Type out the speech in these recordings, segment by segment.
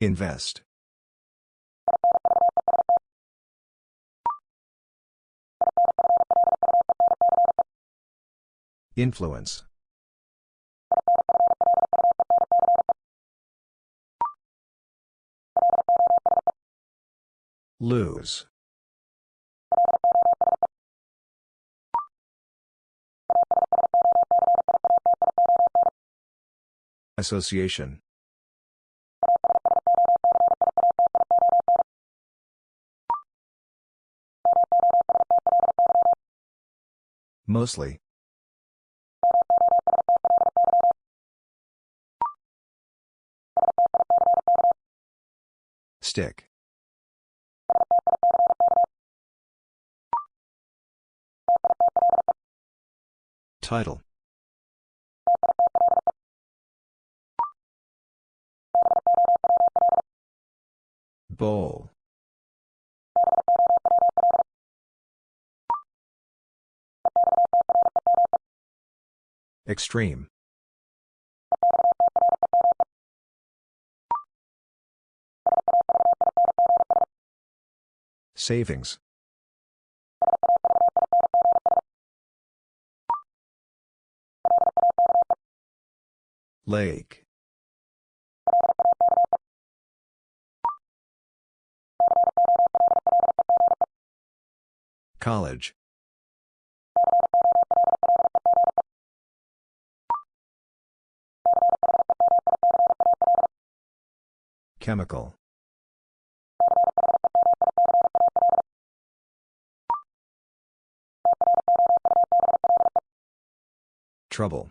Invest. Influence. Lose. Association. Mostly. Stick. Title. Bowl. Extreme. Savings. Lake. College. Chemical. Trouble.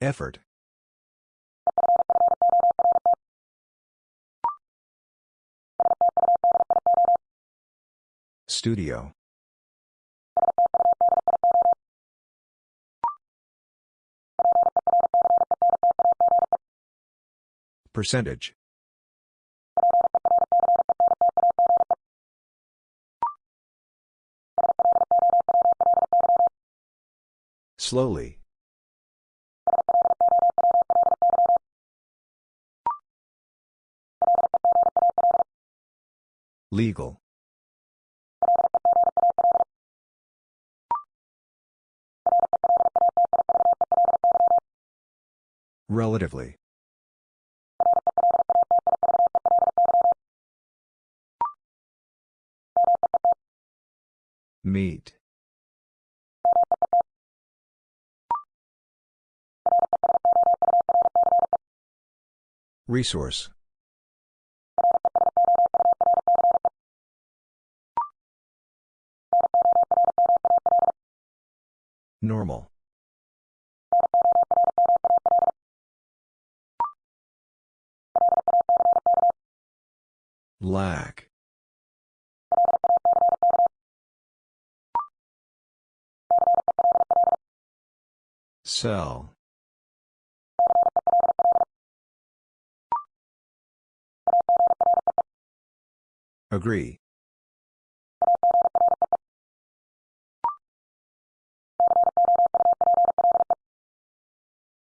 Effort. Studio. Percentage. Slowly. Legal. Relatively. Meet. Resource. Normal. Lack. Sell. Agree.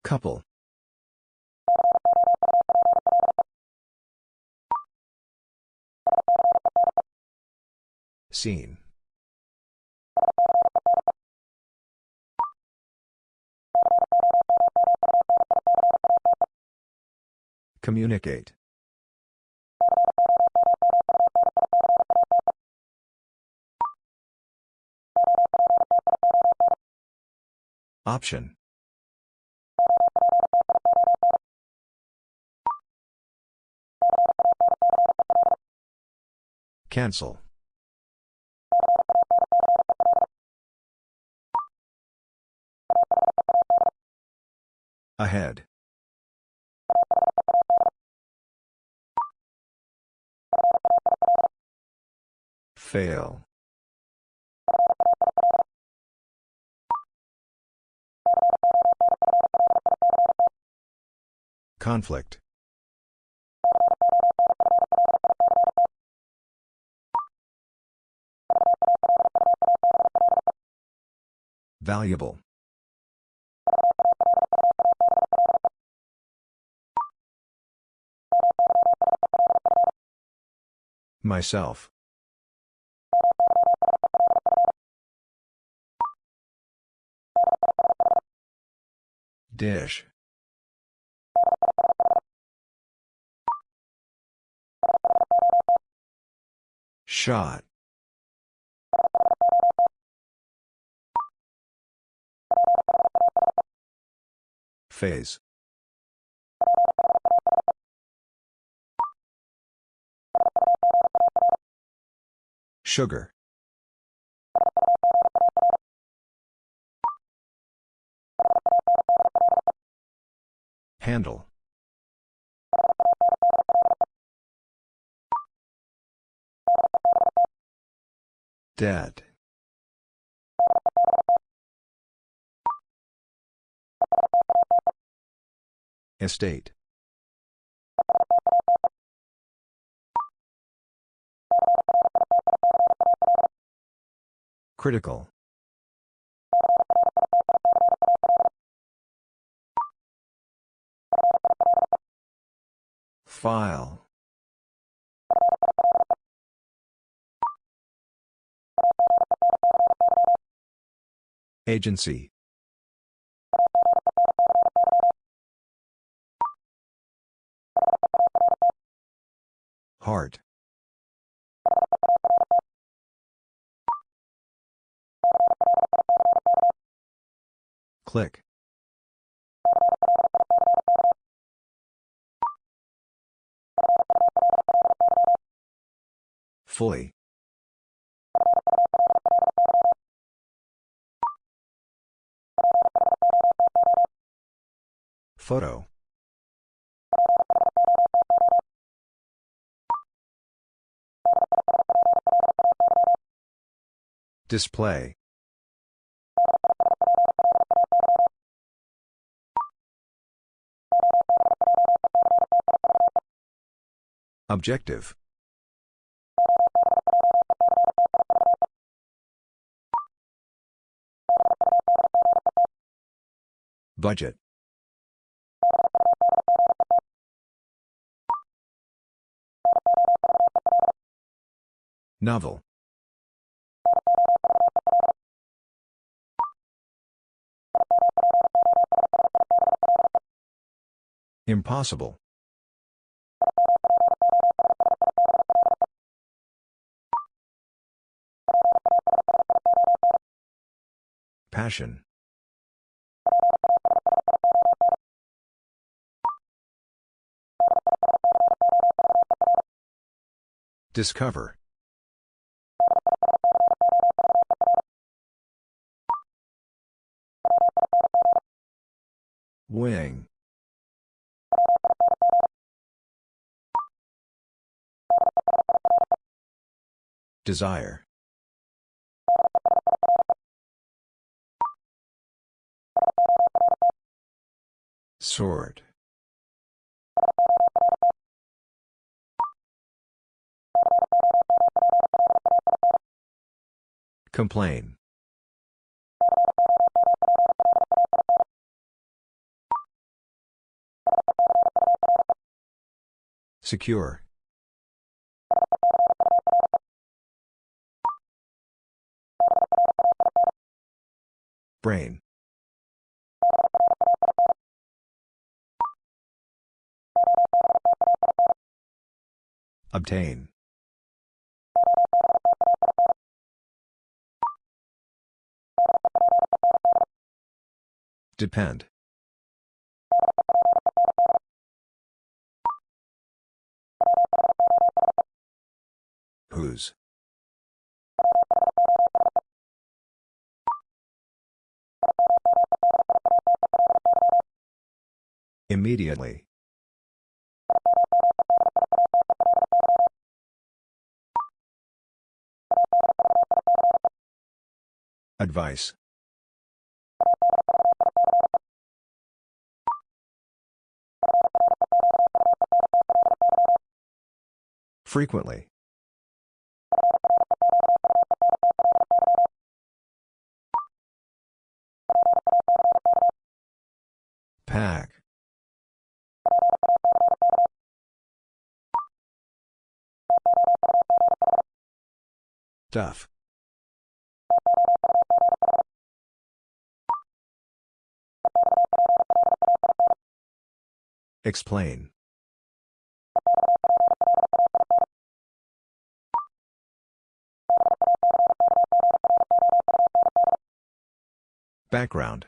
Couple. Seen. Communicate. Option. Cancel. Ahead. Fail. Conflict. Valuable. Myself. Dish. Shot. Phase. Sugar. Handle. Dead. Estate. Critical. File. Agency. Heart. Click. Fully. Photo. Display. Objective. Budget. Novel. Impossible. Passion. Discover. Wing. Desire. Sword. Complain. Secure. Brain. Obtain. Depend. Whose? Immediately. Advice. Frequently. Pack. Duff. Explain. Background.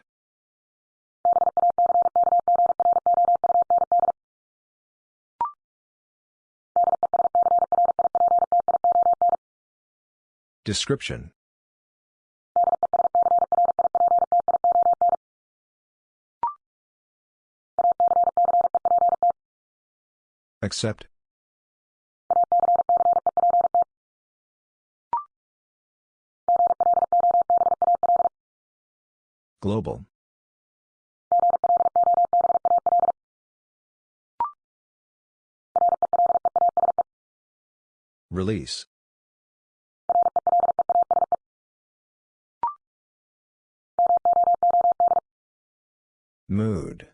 Description. Accept. Global. Release. Mood.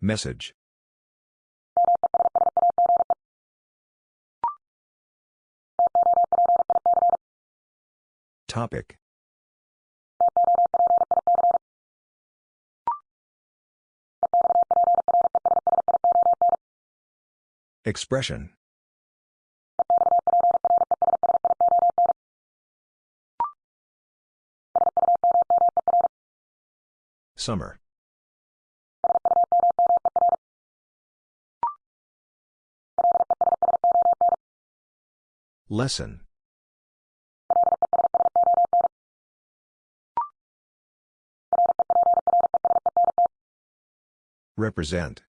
Message. Topic. Expression. Summer. Lesson. Represent.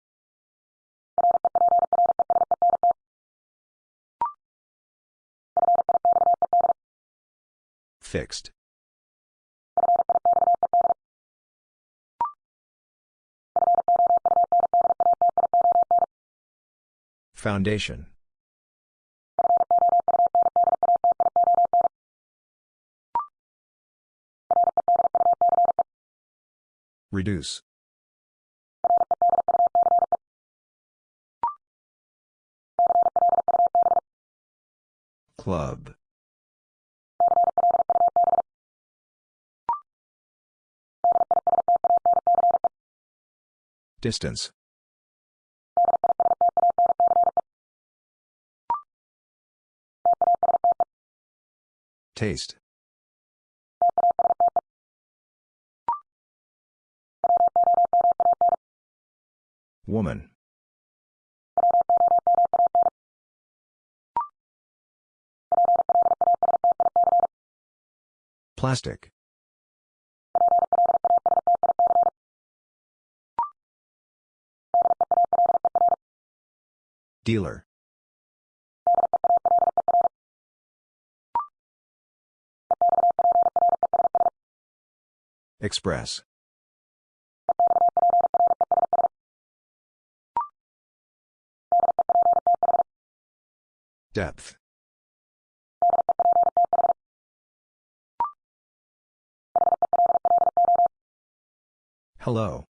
Fixed. Foundation. Reduce. Club. Distance. Taste. Woman. Plastic. Dealer. Express. Depth. Hello.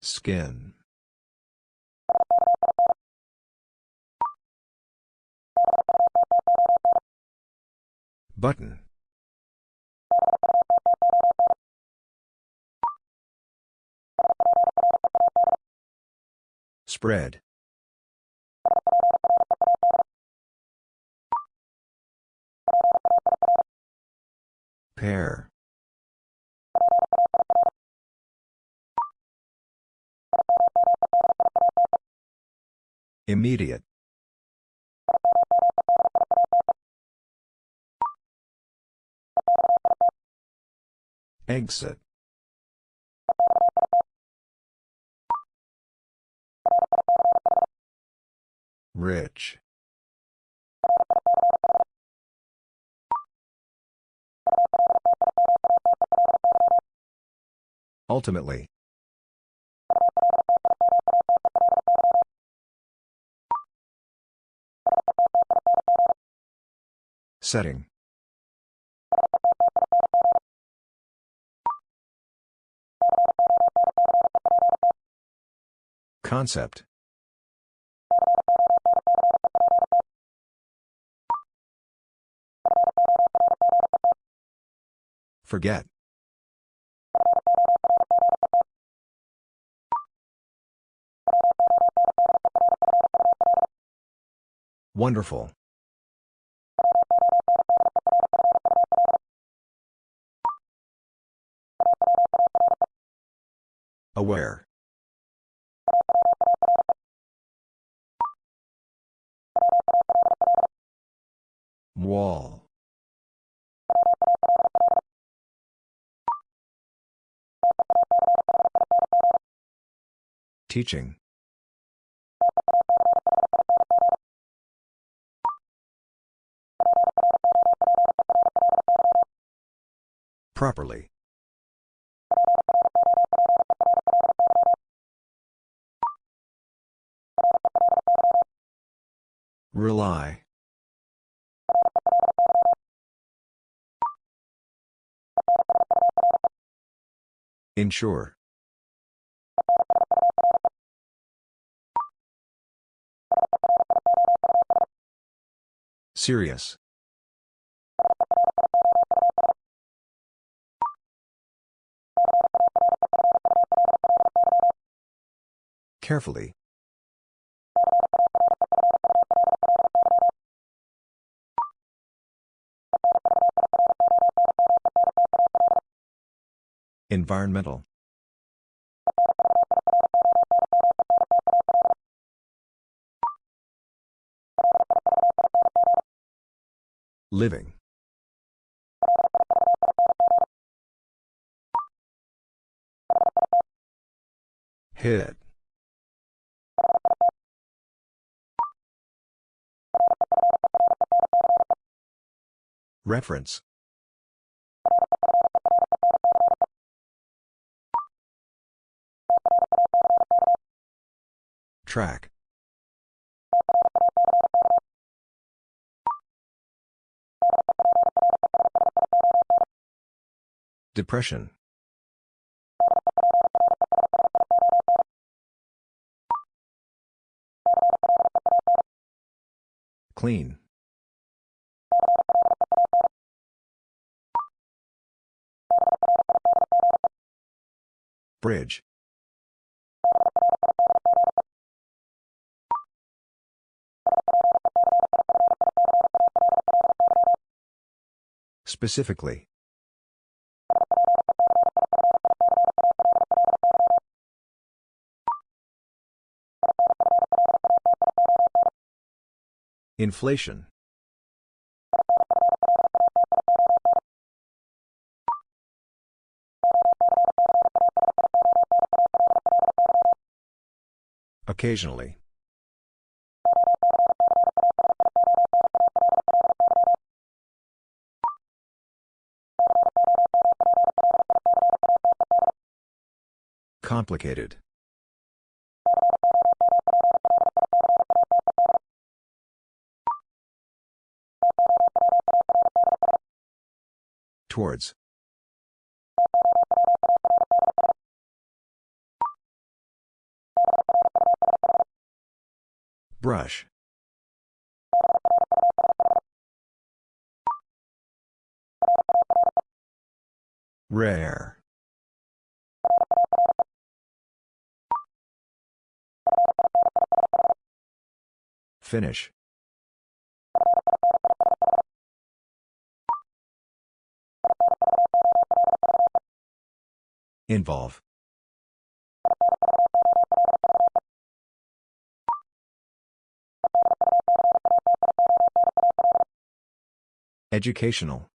Skin. Button. Spread. Pair. Immediate. Exit. Rich. Ultimately. Setting. Concept. Forget. Wonderful. Aware. Wall. Teaching. Properly. Rely. Ensure. Serious. Carefully. Environmental. Living. Hit. Reference. Track. Depression. Clean. Bridge. Specifically. Inflation. Occasionally. Complicated. Towards. Brush. Rare. Finish. Involve. Educational.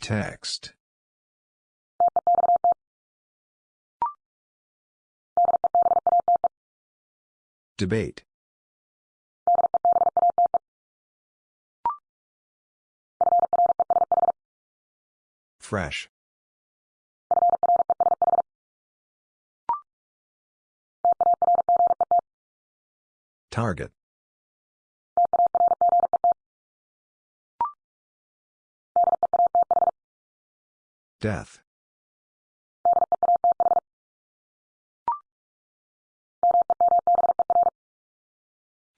Text. Debate. Fresh. Target. Death.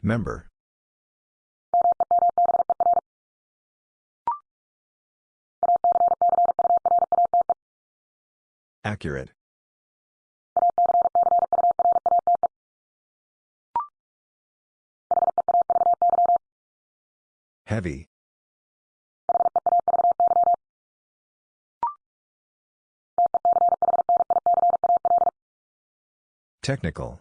Member. Accurate. Heavy. Technical.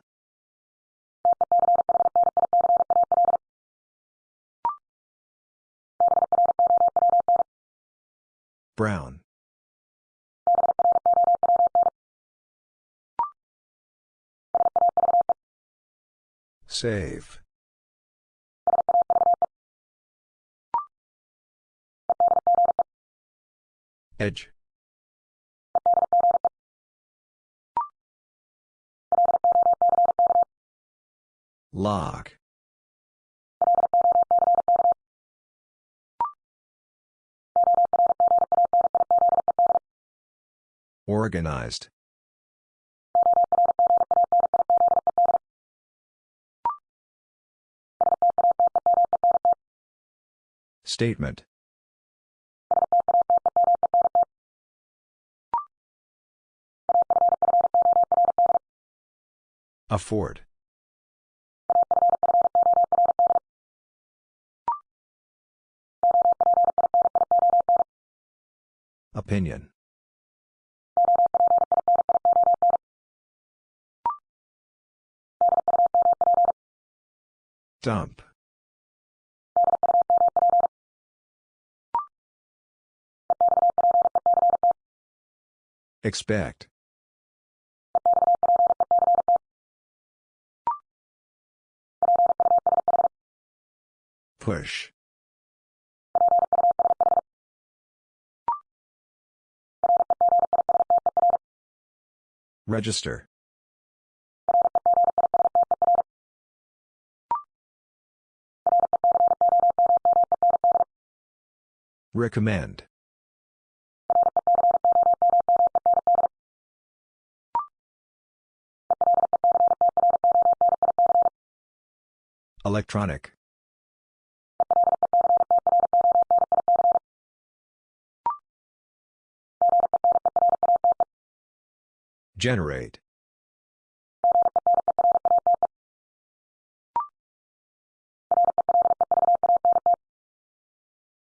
Brown. Save. Edge. Lock. Organized. Statement. Afford. Opinion. Dump. Expect. Push. Register. Recommend. Electronic. Generate.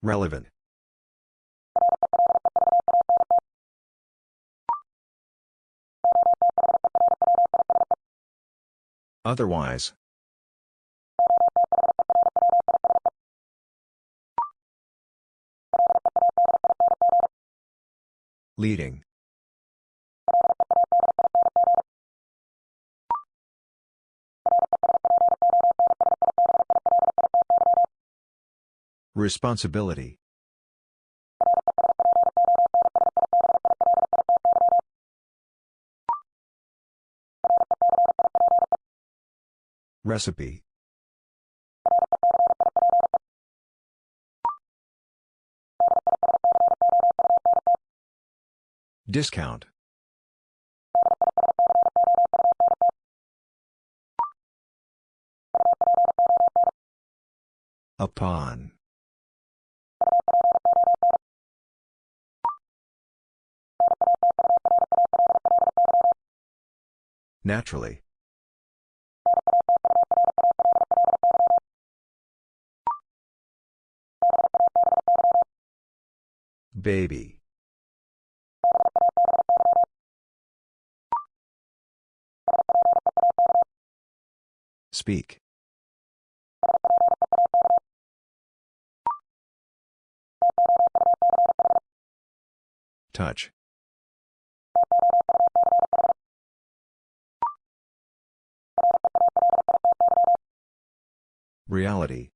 Relevant. Otherwise. Leading. Responsibility. Recipe. Discount. Upon. Naturally. Baby. Speak. Touch. Reality.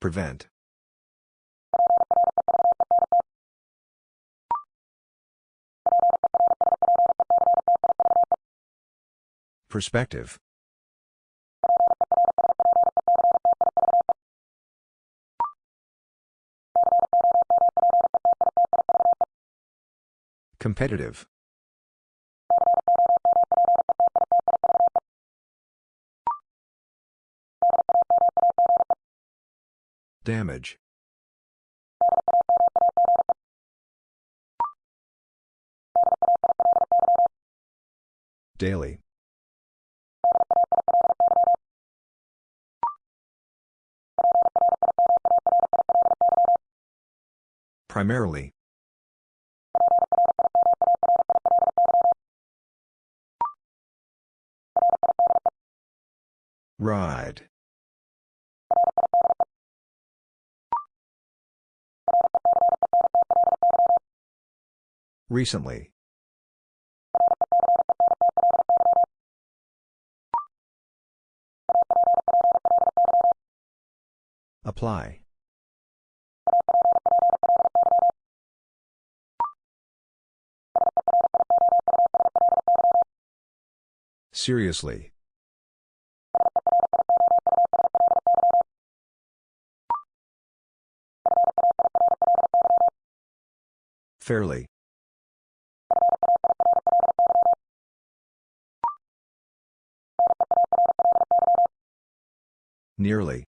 Prevent. Perspective. Competitive. Damage. Daily. Primarily. Ride. Recently. Apply. Seriously. Fairly. Nearly.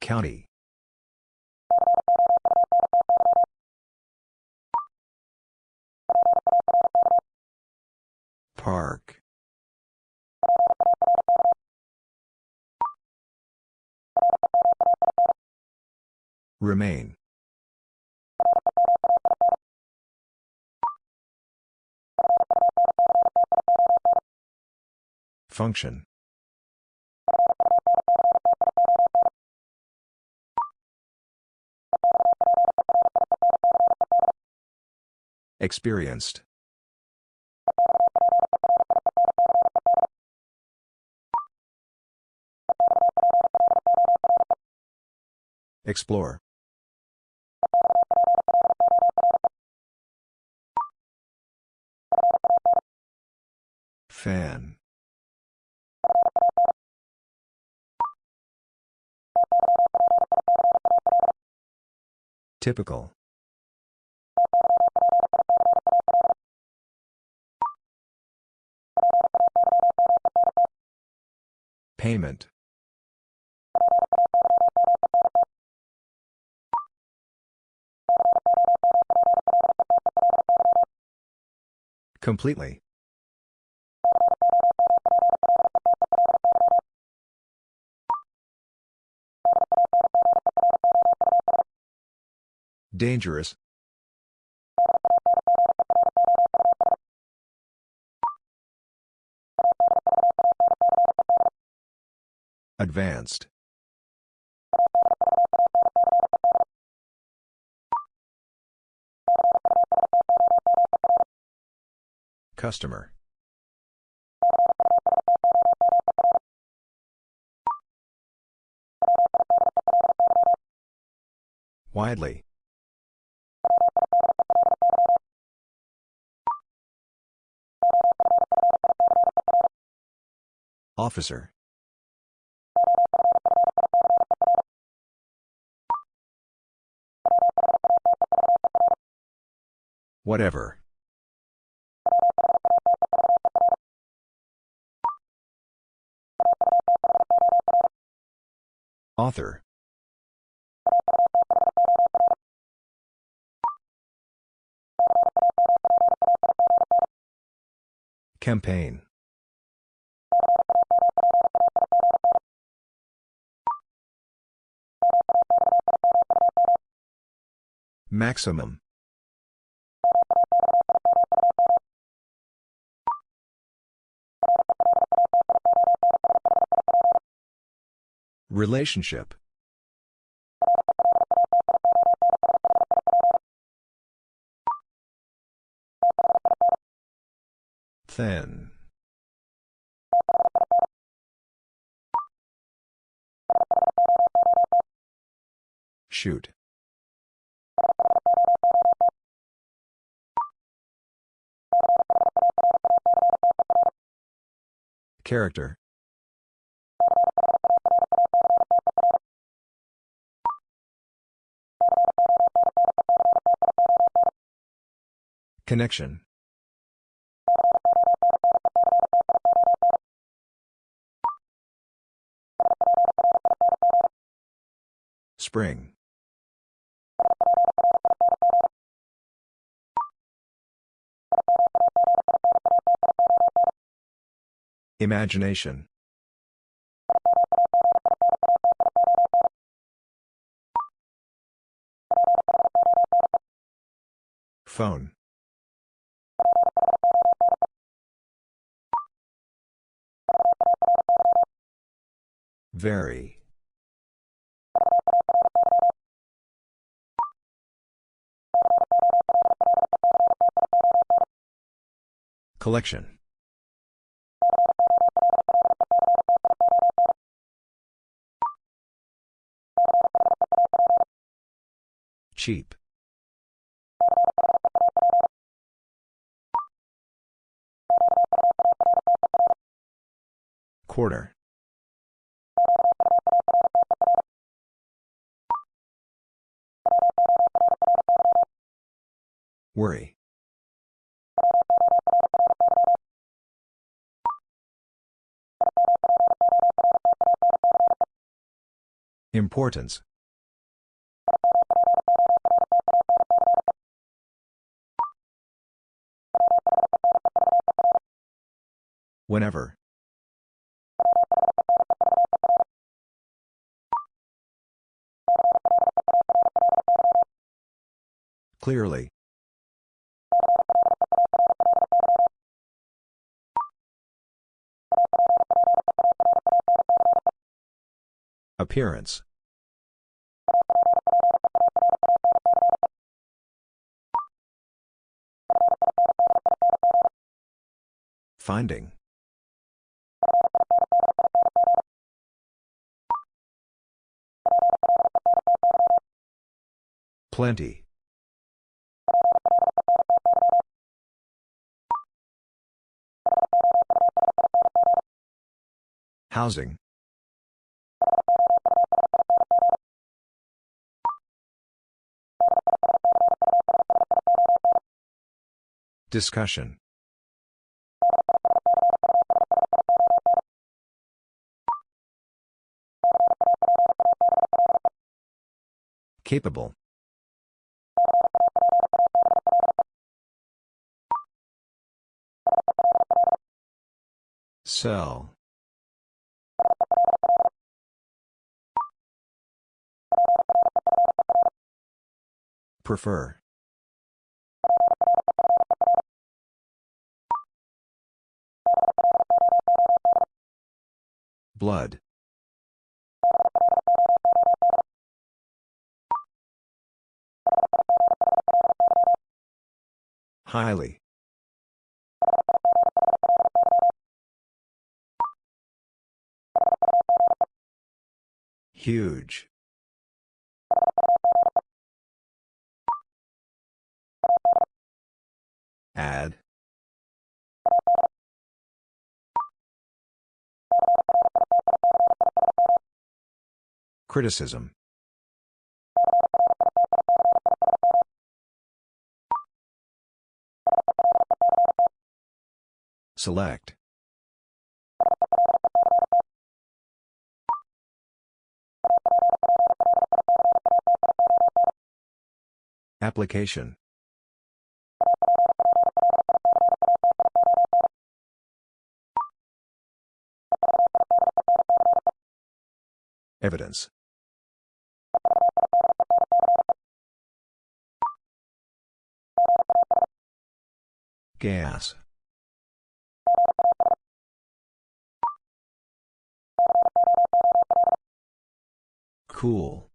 County. Park. Remain. Function. Experienced. Explore. Fan. Typical. Payment. Completely. Dangerous. Advanced. Customer. Widely. Officer. Whatever. Author. Campaign. Maximum. Relationship. Thin. Shoot. Character Connection. Spring. Imagination. Phone. Very. Collection. Cheap. Quarter. Worry. Importance. Whenever. Clearly. Appearance. Finding. Plenty. Housing. Discussion. Capable. Sell. Prefer. Blood. Highly. Huge. Add. Criticism. Select. Application. Evidence. Gas. Cool.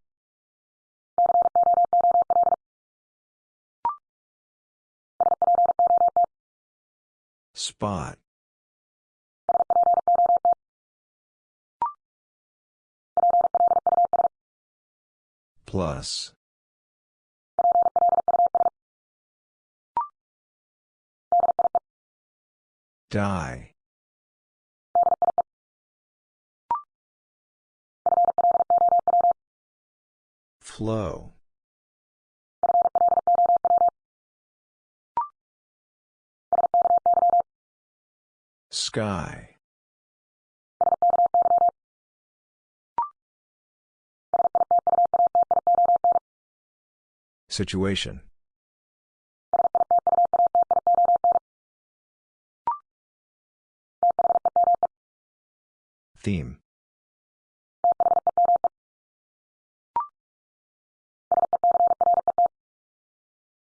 Spot. Plus. Die. Flow. Sky. Situation. Theme.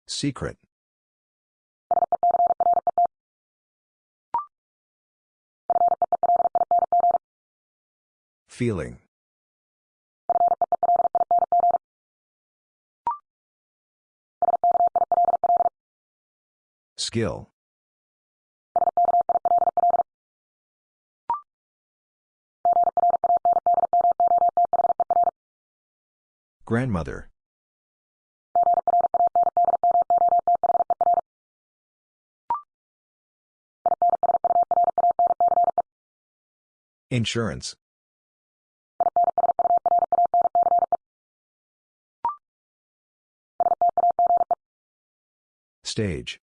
Secret. Feeling. Skill. Grandmother. Insurance. Stage.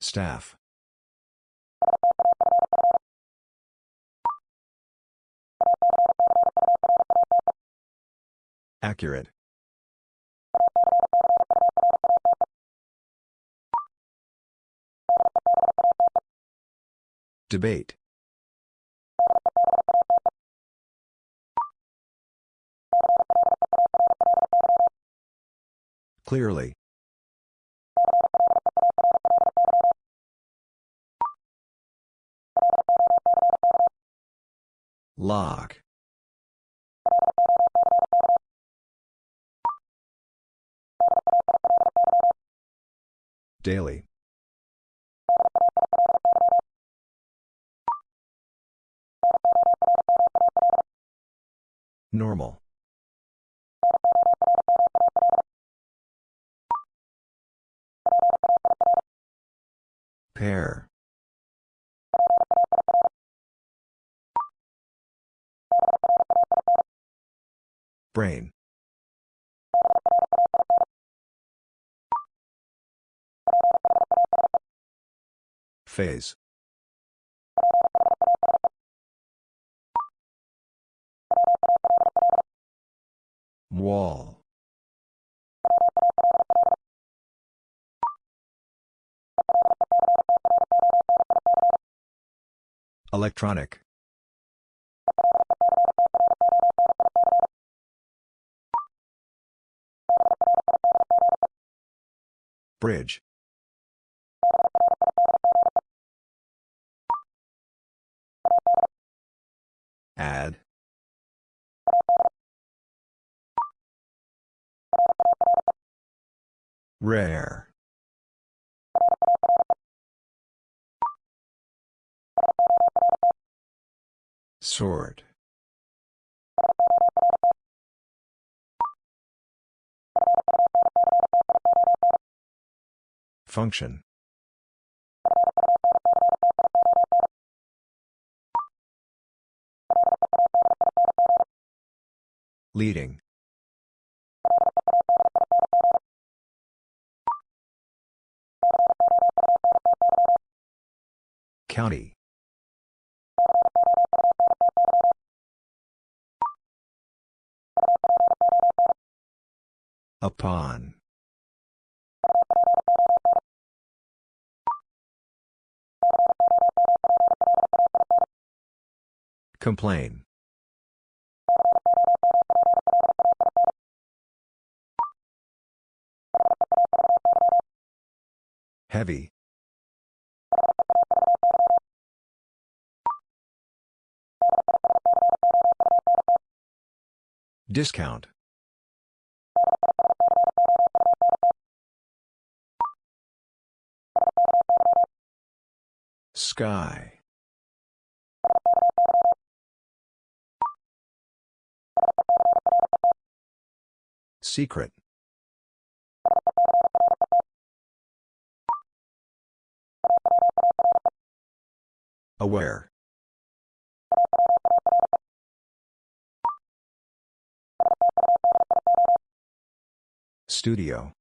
Staff. Accurate. Debate. Clearly. Lock. Daily. Normal. Pair. Brain. Phase. Wall. Electronic. Bridge. Add. Rare. Sort. Function. Leading. County. Upon. Complain. Heavy. Discount. Sky. Secret. Aware. Studio.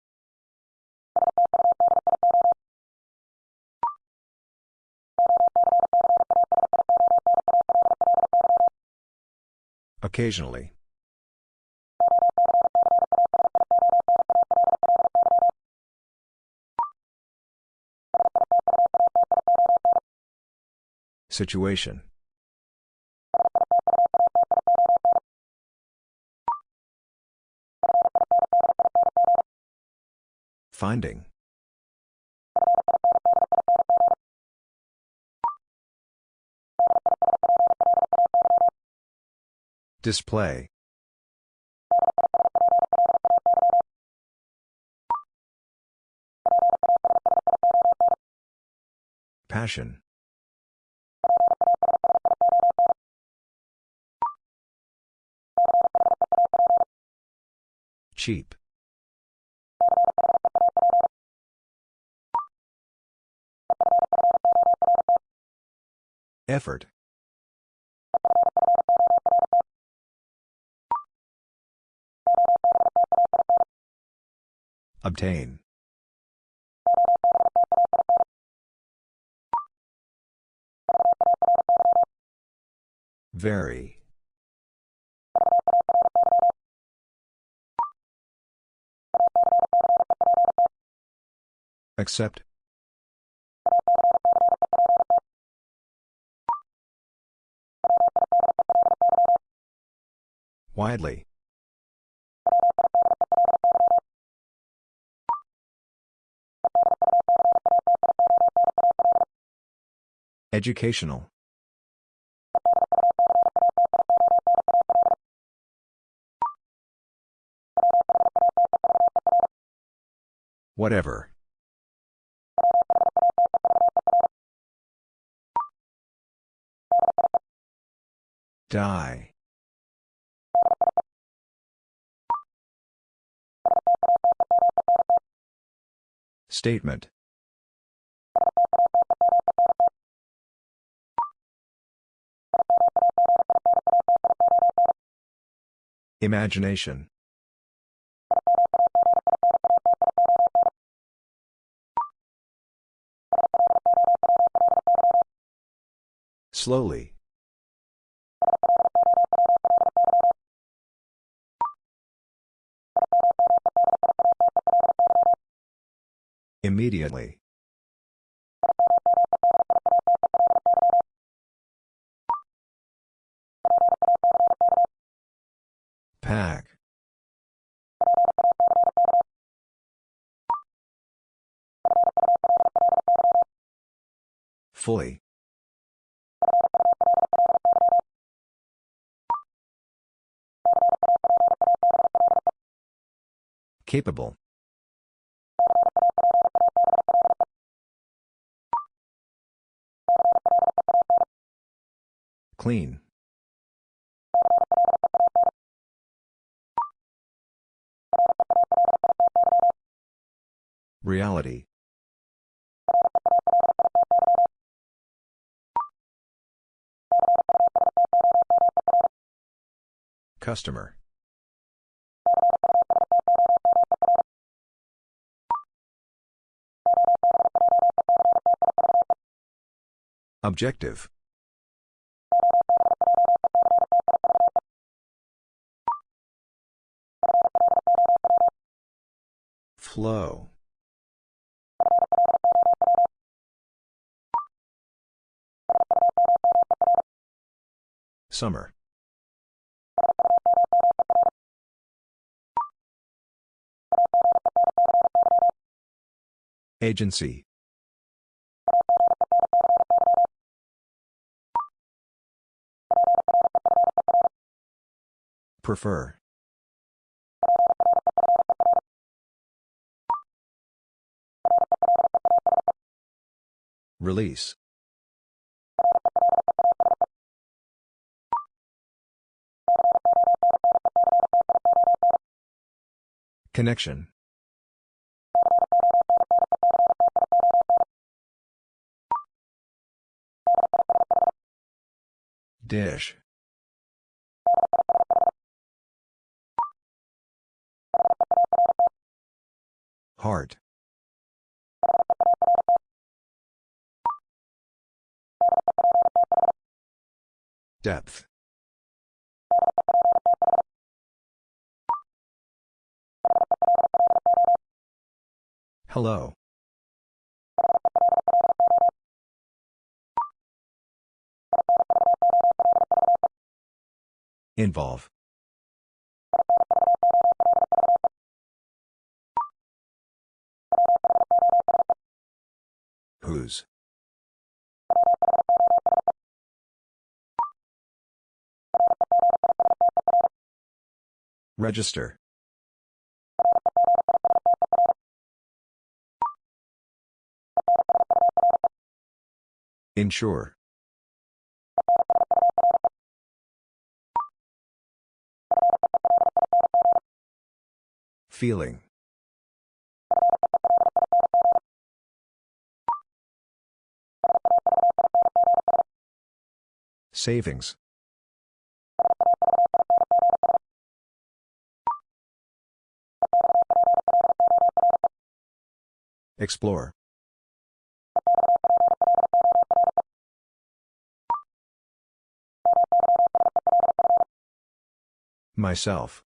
Occasionally. Situation. Finding. Display. Passion. Cheap. Effort. Obtain. Very. Accept. Widely. Educational. Whatever. Die. Statement. Imagination. Slowly. Immediately. Pack. Fully. Capable. Clean. Reality. Customer. Objective. Flow. Summer. Agency. Prefer. Release. Connection. Dish. Heart. Depth. Hello. Involve. Whose? Register. Ensure. Feeling. Savings. Explore. Myself.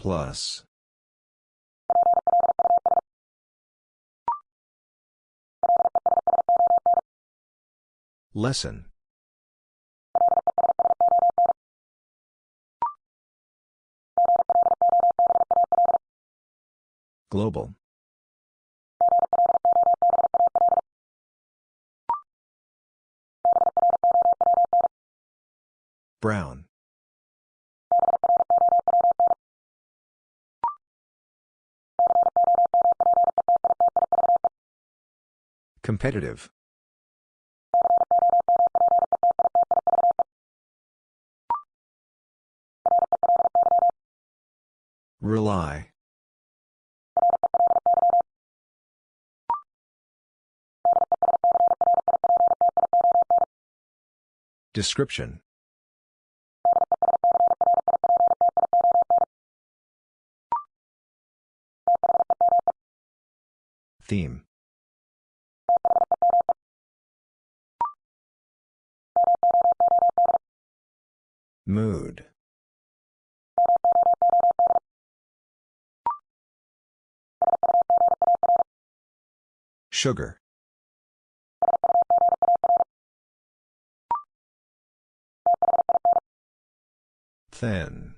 Plus. Lesson. Global. Brown. Competitive. Rely. Description. Theme. Mood. Sugar. Thin.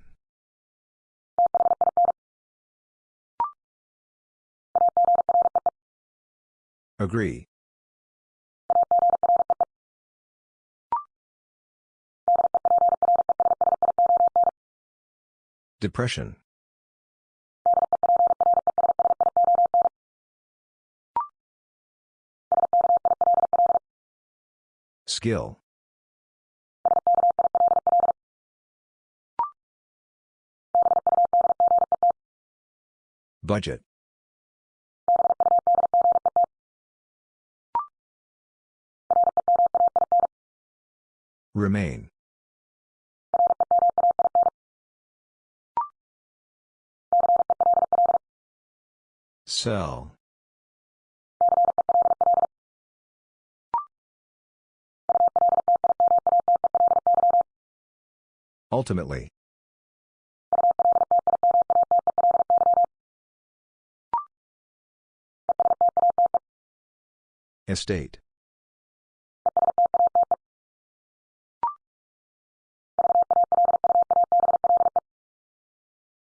Agree. Depression. Skill. Budget. Remain. Sell. Ultimately. Estate.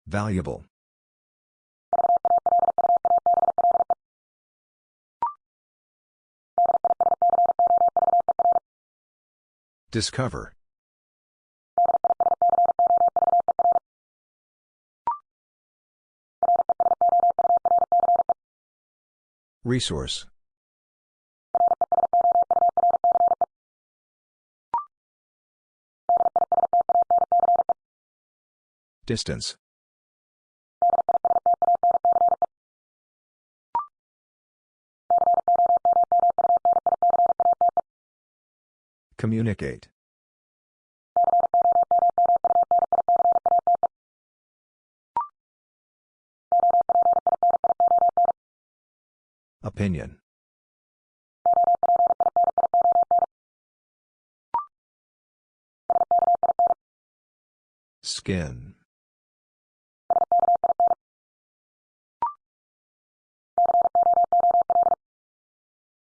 Valuable. Discover. Resource. Distance. Communicate. Opinion. Skin.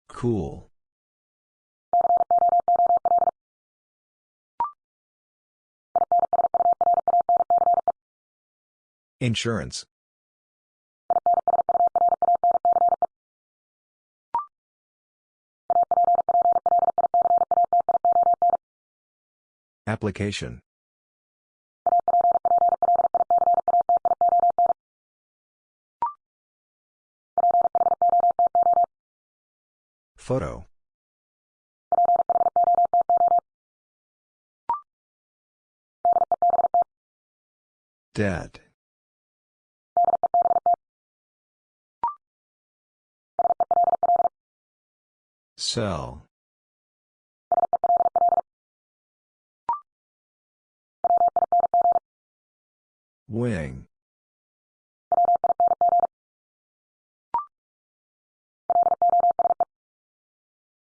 Cool. Insurance. Application. Photo. Dead. Cell. Wing.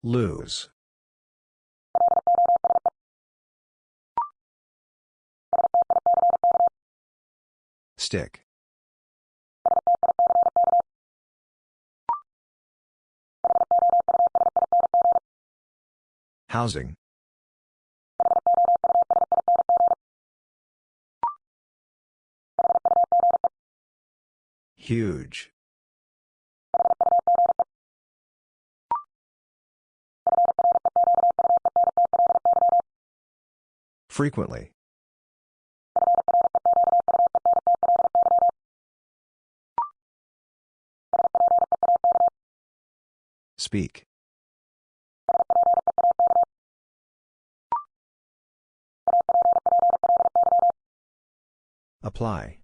Lose. Stick. Housing. Huge. Frequently. Speak. Apply.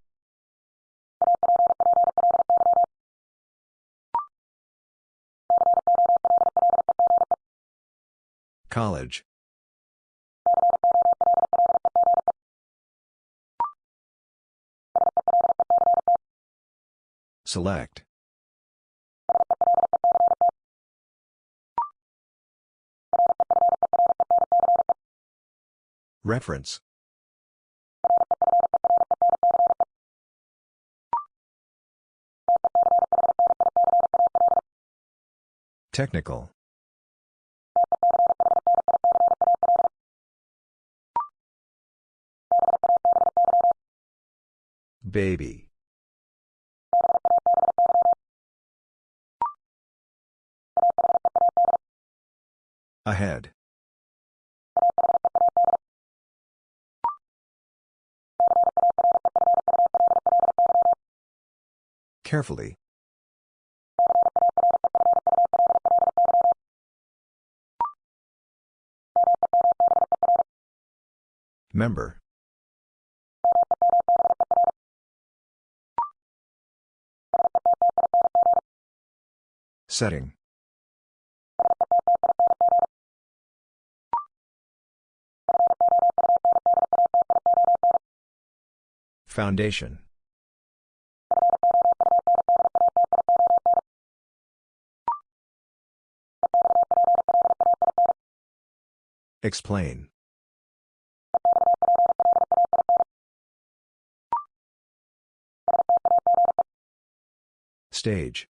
College. Select. Reference. Technical. Baby. Ahead. Carefully. Member. Setting. Foundation. Explain. Stage.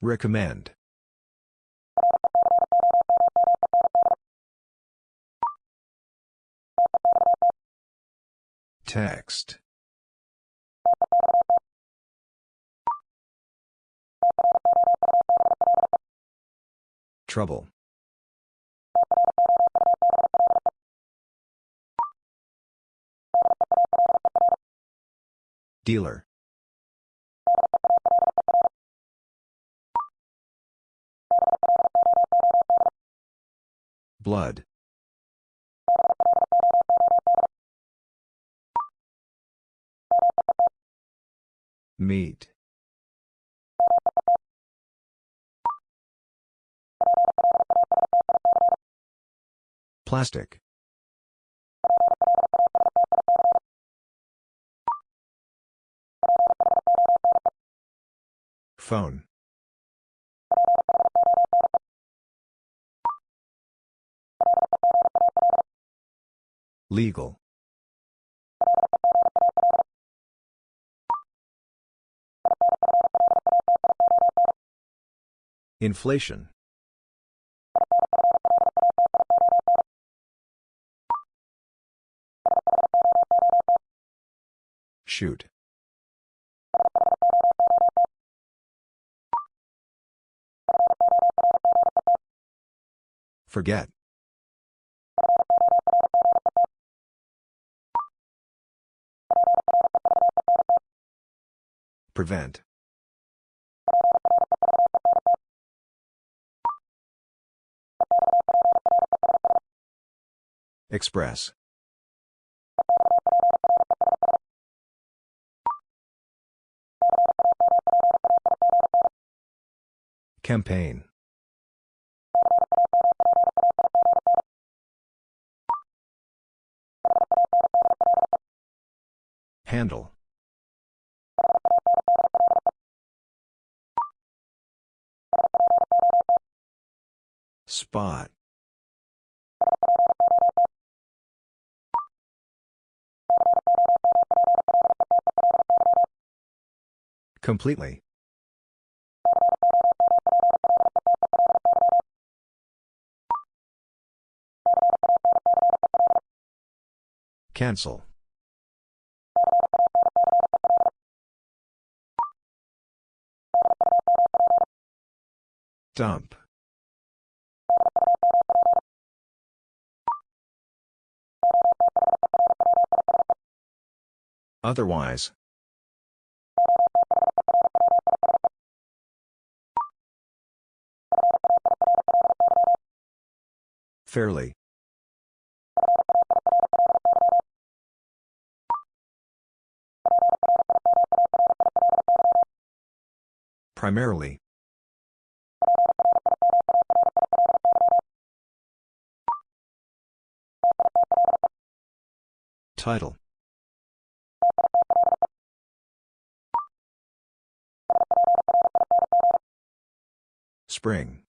Recommend. Text. Trouble. Dealer. Blood. Meet. Plastic. Phone. Legal. Inflation. Shoot. Forget. Prevent. Express. Campaign. Handle. Spot. Completely. Cancel. Dump. Otherwise. Fairly. Primarily. Title. Spring.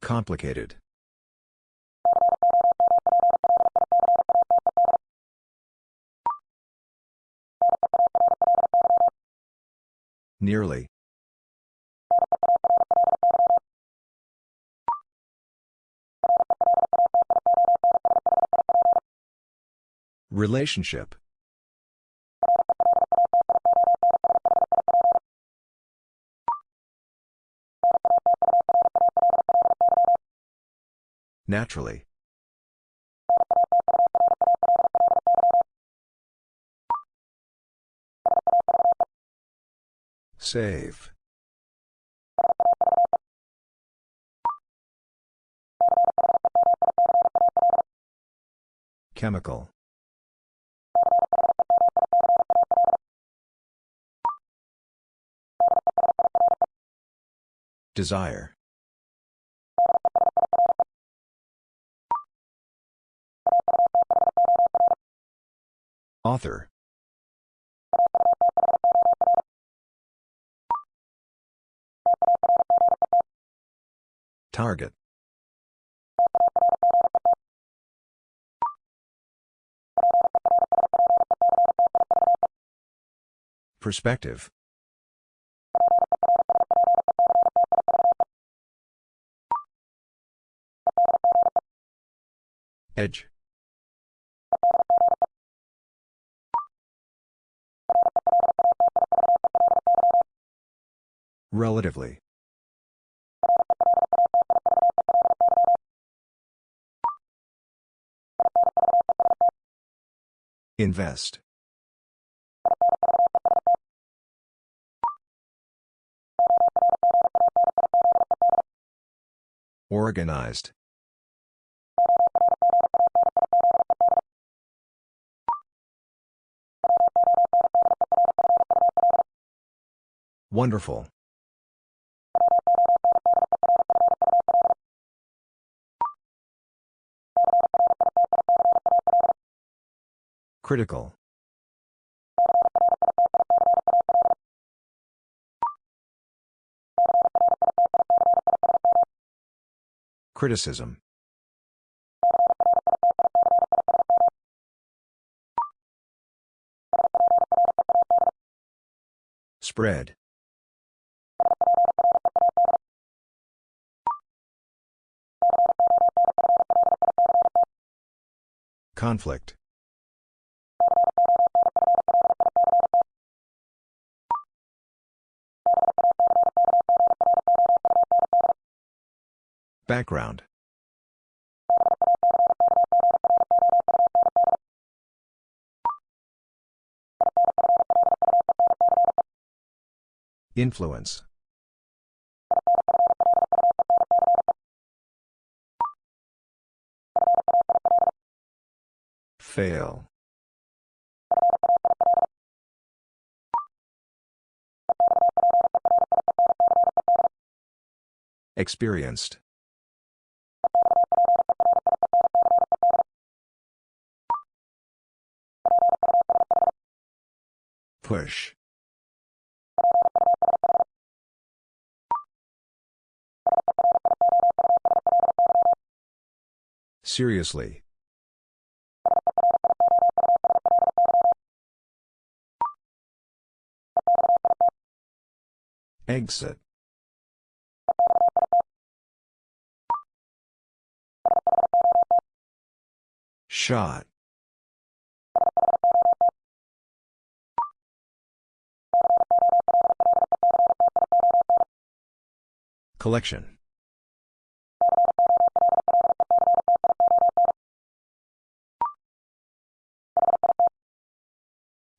Complicated. Nearly. Relationship. Naturally. Save. Chemical. Desire. Author. Target. Perspective. Edge. Relatively. Invest. Organized. Wonderful. Critical. Criticism. Spread. Conflict. Background. Influence. Fail. Experienced. Push. Seriously. Exit. Shot. Collection.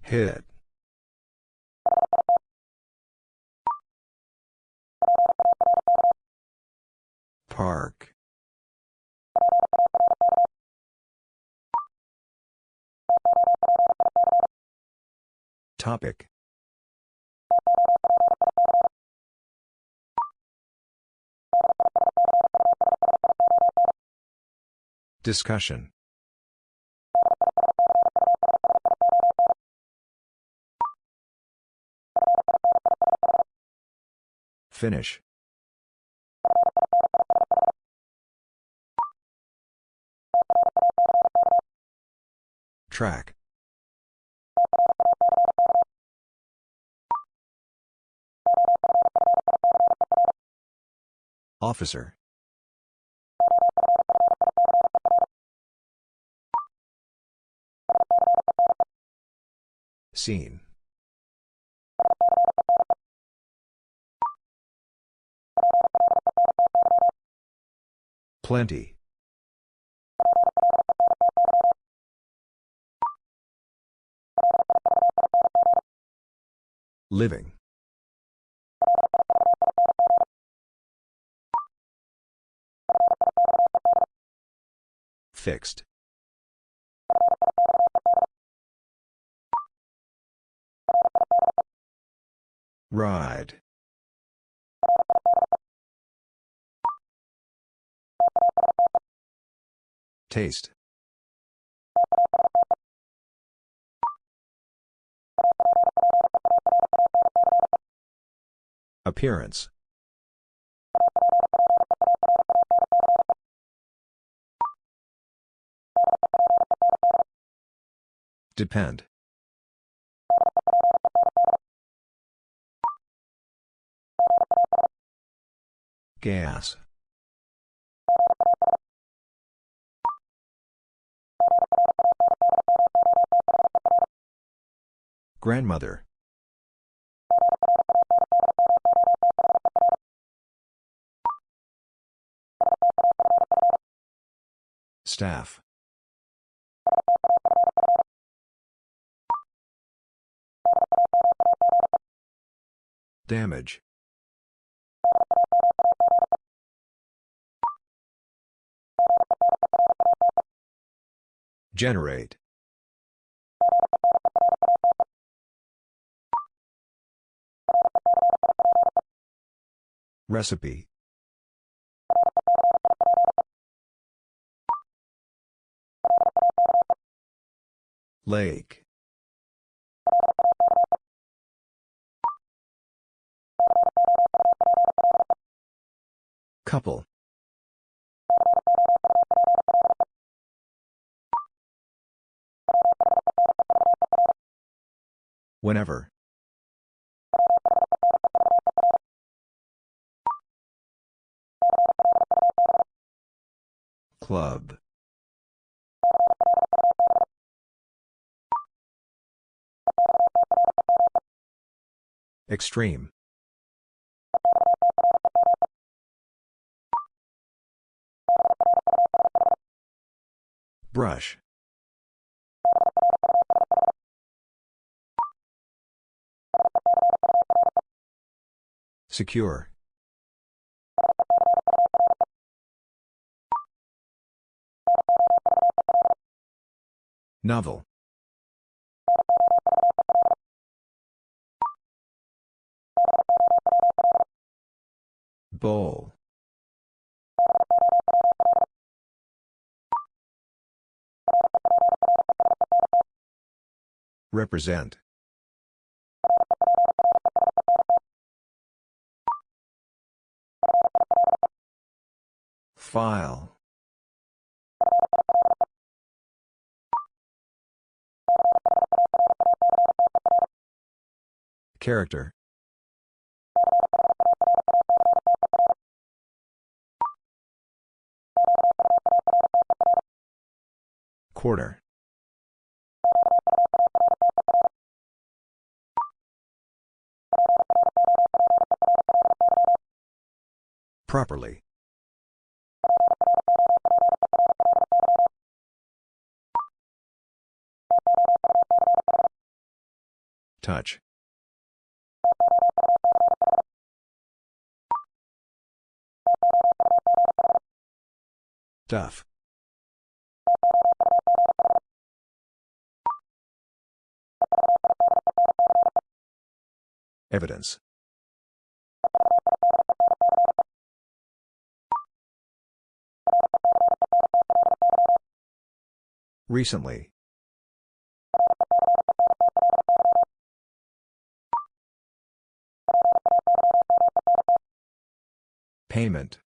Hit. Park. Topic. Discussion. Finish. Track. Officer. Scene. Plenty. Living. Fixed. Ride. Taste. Appearance. Depend. Gas. Grandmother. Staff. Damage. Generate. Recipe. Lake. Couple. Whenever. Club. Extreme. Brush. Secure. Novel. Bowl. Represent. File. Character. Quarter. Properly. Touch. Duff. Evidence. Recently. Payment.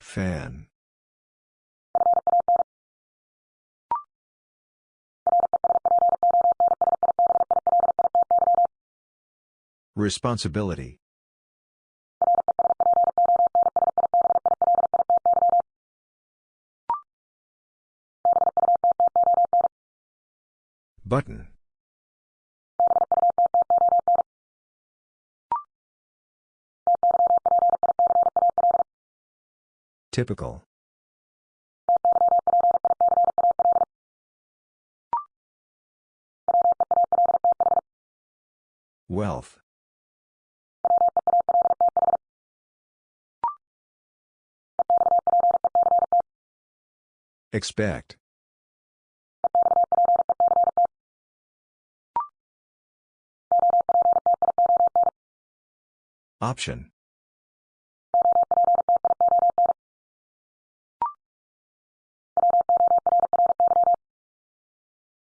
Fan. Responsibility. Button. Typical. Wealth. Expect. Option.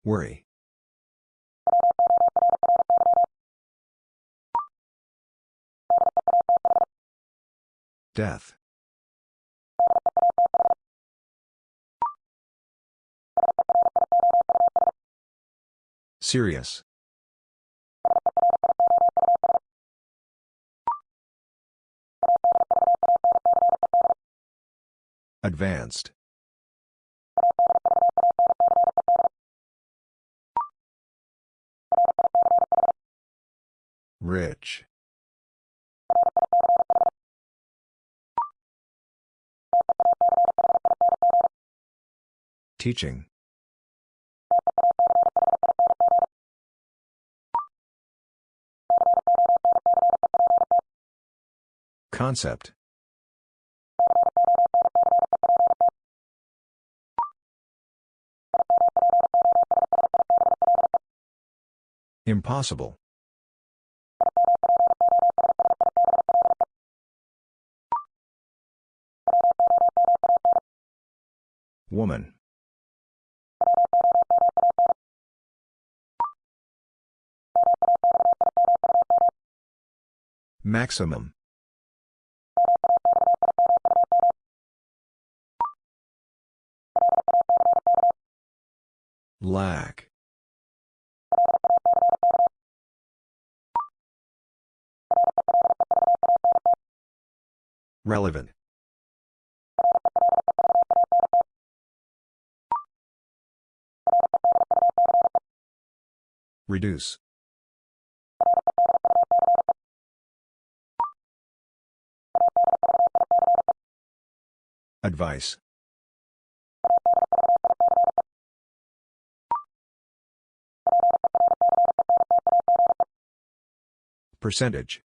Worry. Death. Serious. Advanced. Rich. Teaching. Concept. Impossible. Woman. Maximum. Lack. Relevant. Reduce. Advice. Percentage.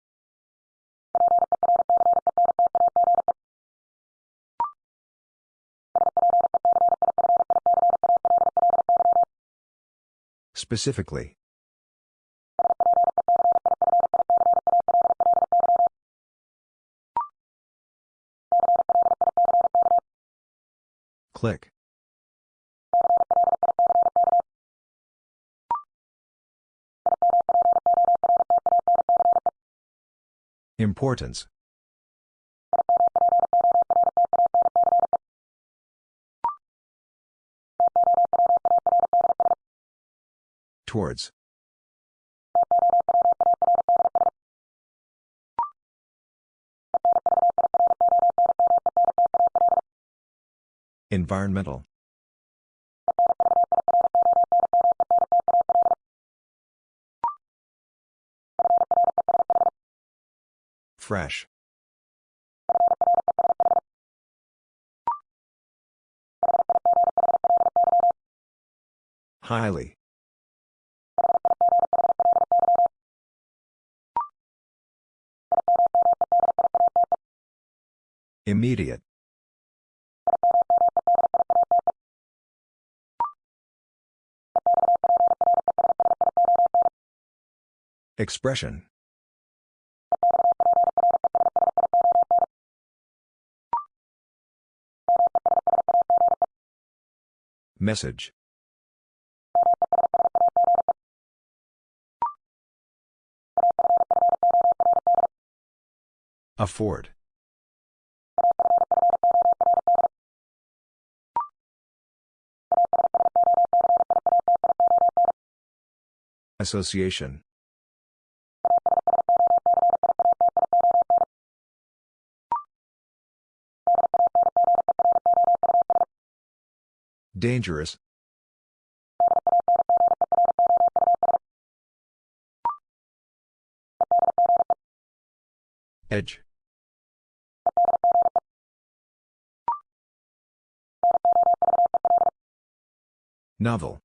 Specifically. Click. Importance. Towards. Environmental. Fresh. Highly. Immediate. Expression. Message. Afford. Association. Dangerous. Edge. Novel.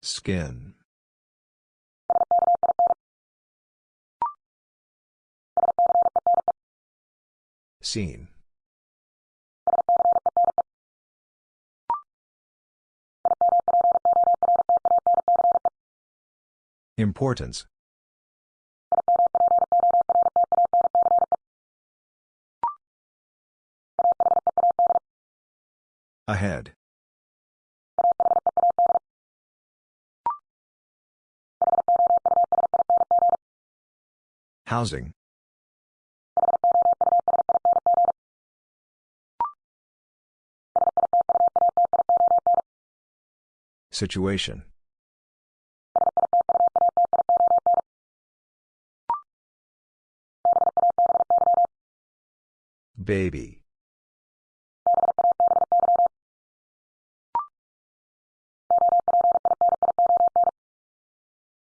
Skin. Seen. Importance. Ahead. Housing. Situation. Baby.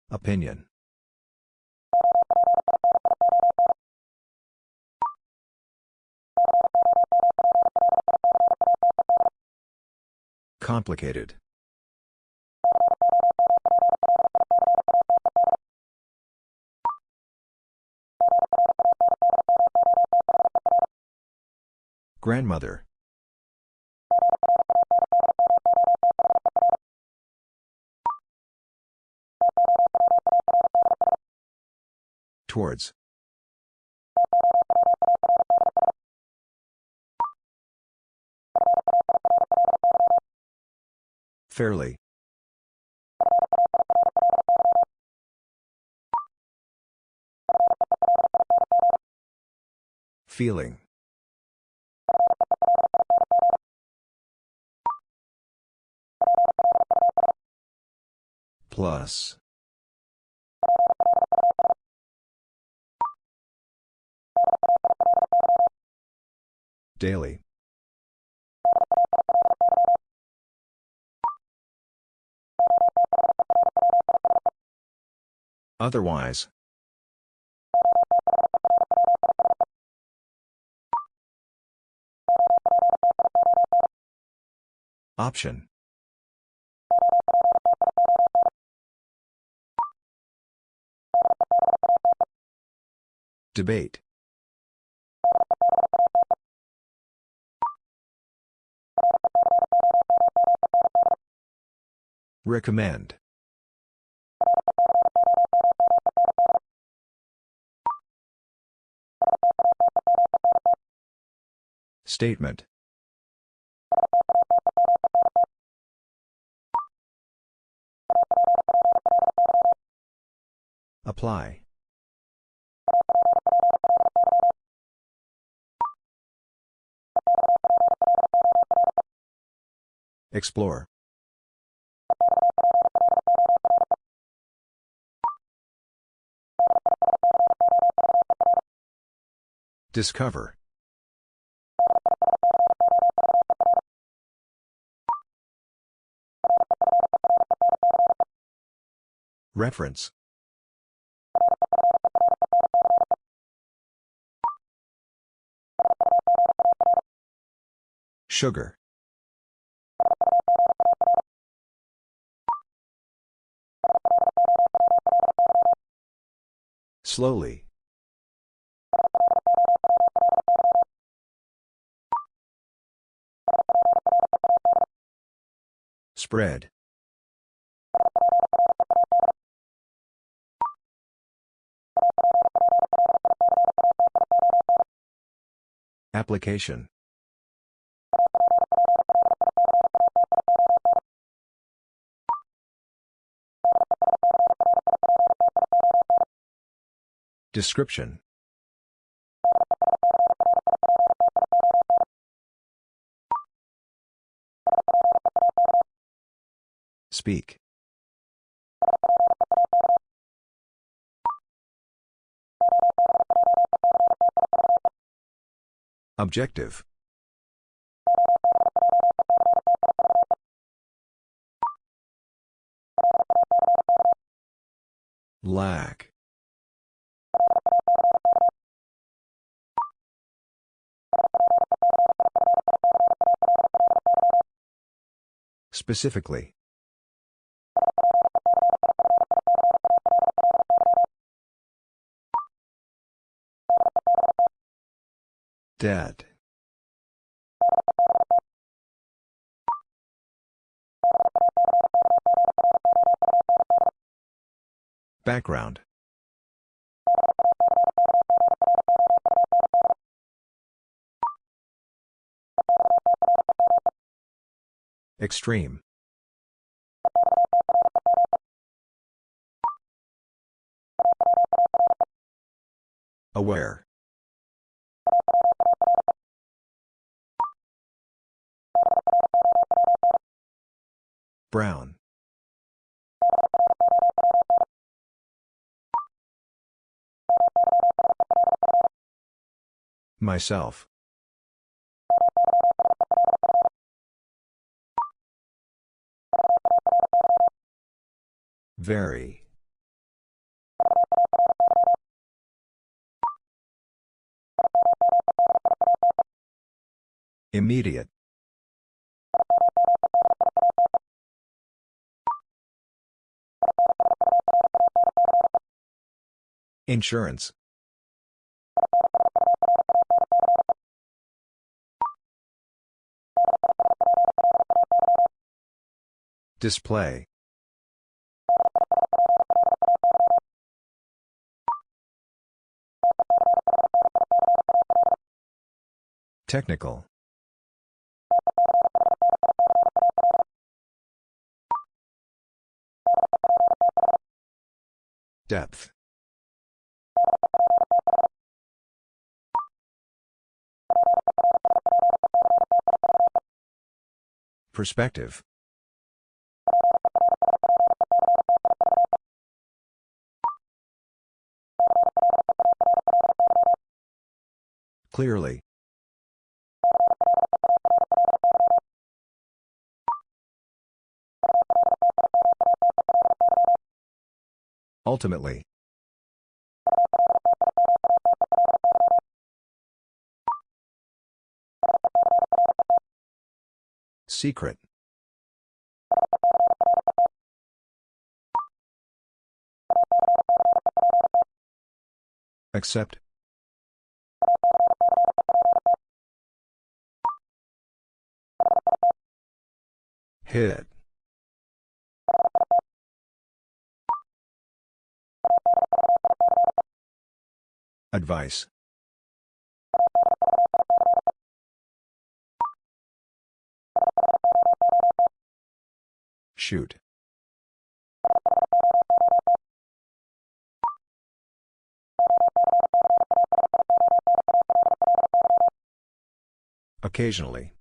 Opinion. Complicated. Grandmother. Towards. Fairly. Feeling. Plus. Daily. Otherwise. Option. Debate. Recommend. Statement. Apply. Explore. Discover. Reference. Sugar. Slowly. Spread. Application. Description. Speak. Objective. Lack. Specifically. Dead. Background. Extreme. Aware. Brown. Myself. Very. Immediate. Insurance. Display. Technical. Depth. Perspective. Clearly. Ultimately. Secret. Accept. Hit. Advice. Shoot. Occasionally.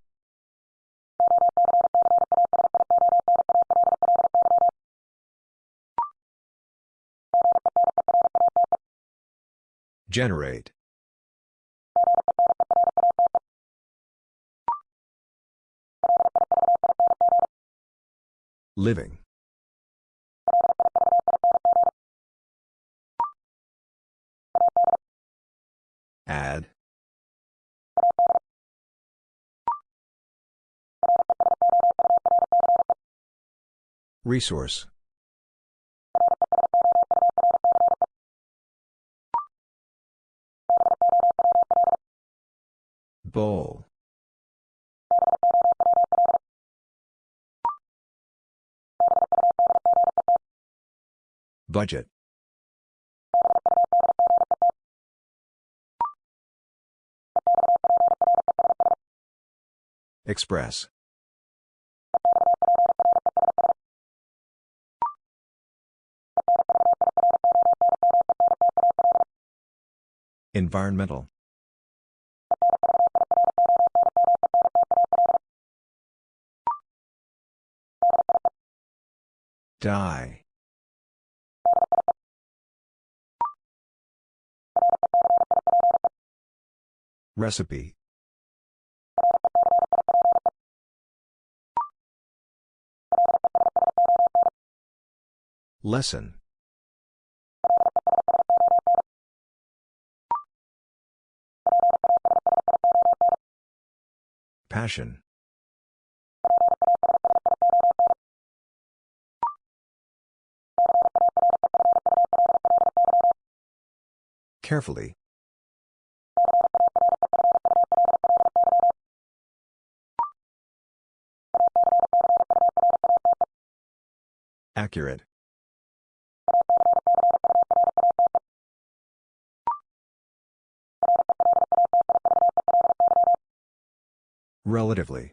Generate. Living. Add. Resource. Bowl. Budget. Express. Environmental. Die. Recipe. Lesson. Passion. Carefully. Accurate. Relatively.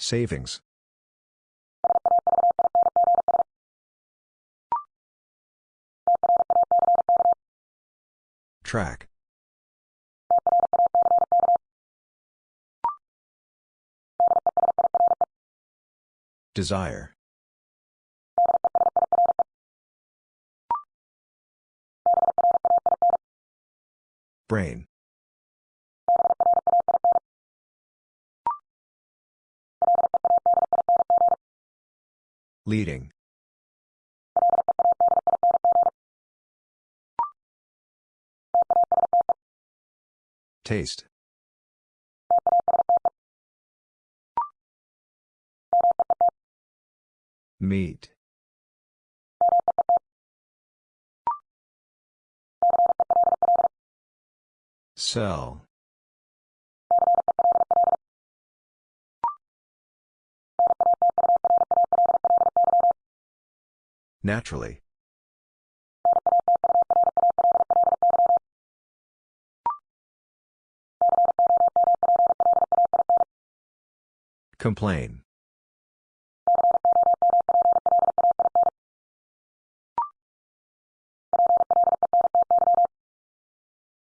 Savings. Track. Desire. Brain. Leading. Taste. Meet. Sell. Naturally. Complain.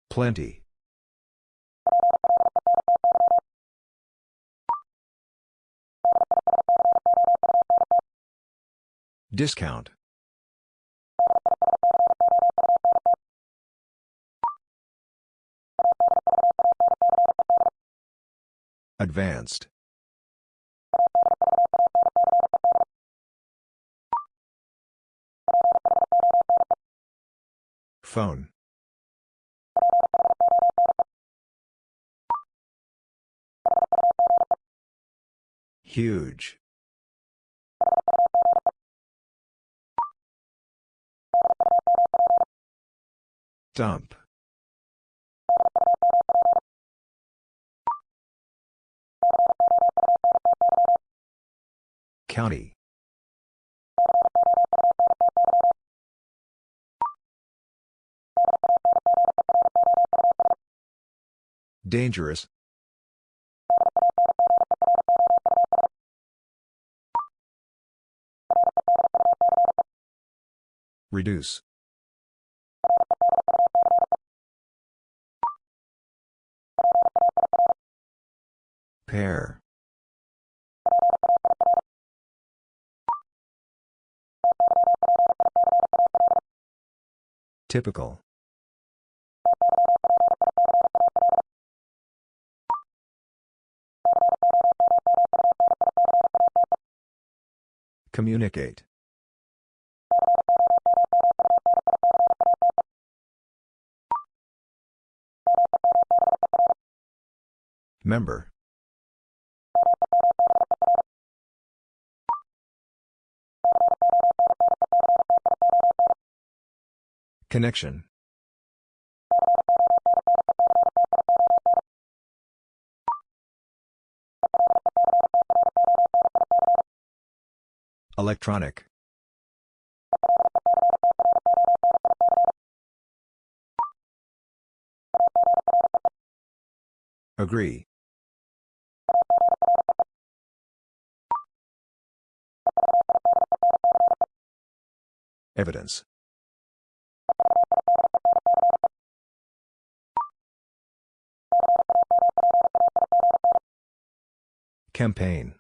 Plenty. Discount. Advanced. Phone. Huge. Dump. County. Dangerous. Reduce. Pair. Typical. Communicate. Member. Connection. Electronic. Agree. Evidence. Campaign.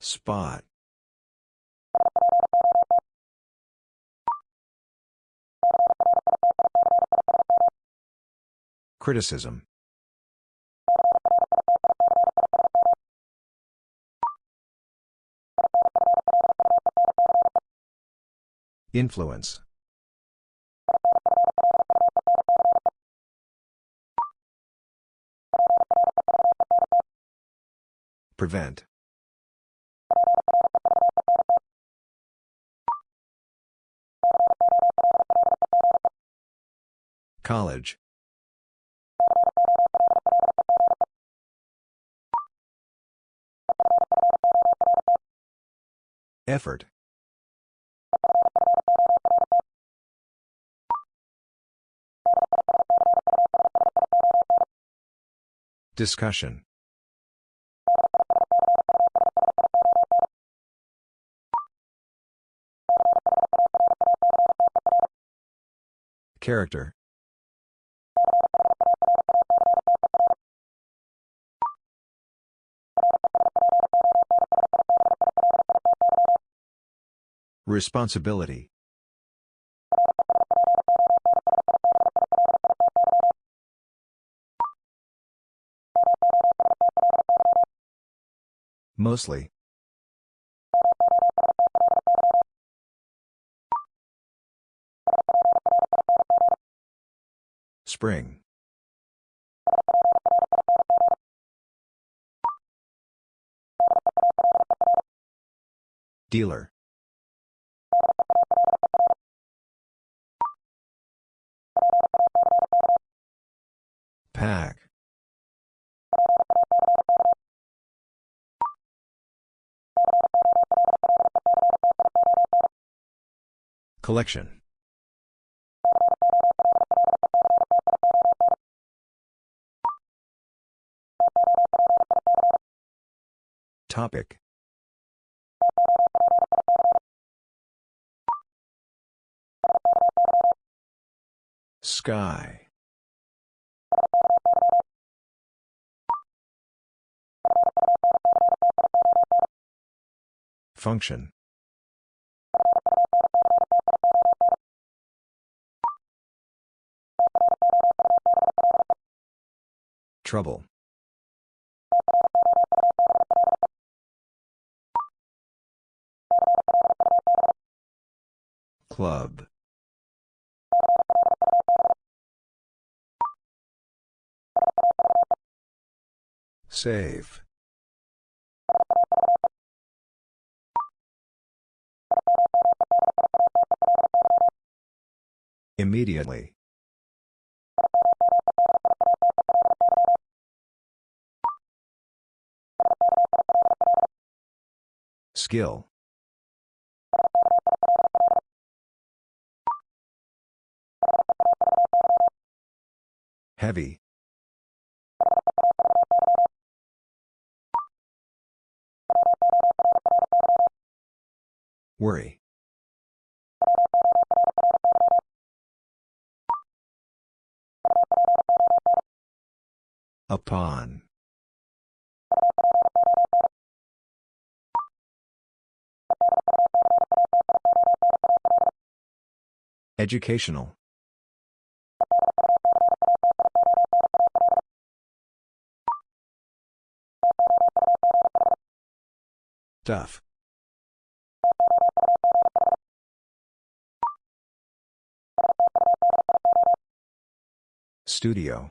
Spot. Criticism. Influence. Prevent. College. Effort. Discussion. Character. Responsibility. Mostly. Spring. Dealer. Pack. Collection. Topic. Sky. Function. Trouble. Club. Save. Immediately. Skill. Heavy. Worry. Upon. Educational. Tough. Studio.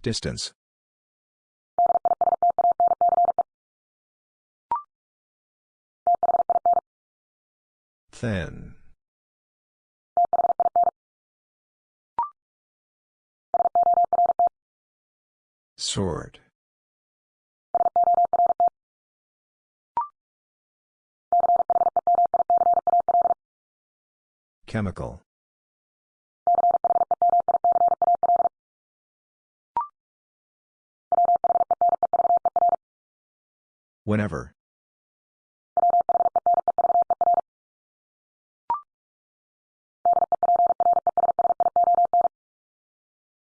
Distance. Thin. Sort. Chemical. Whenever.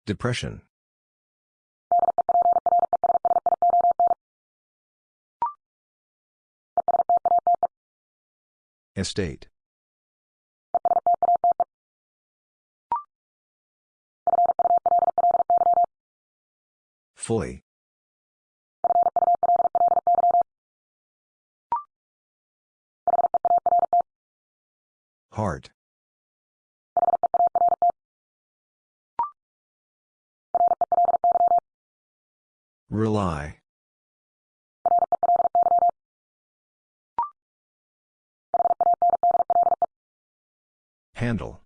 Depression. Estate. Fully. Heart. Rely. Handle.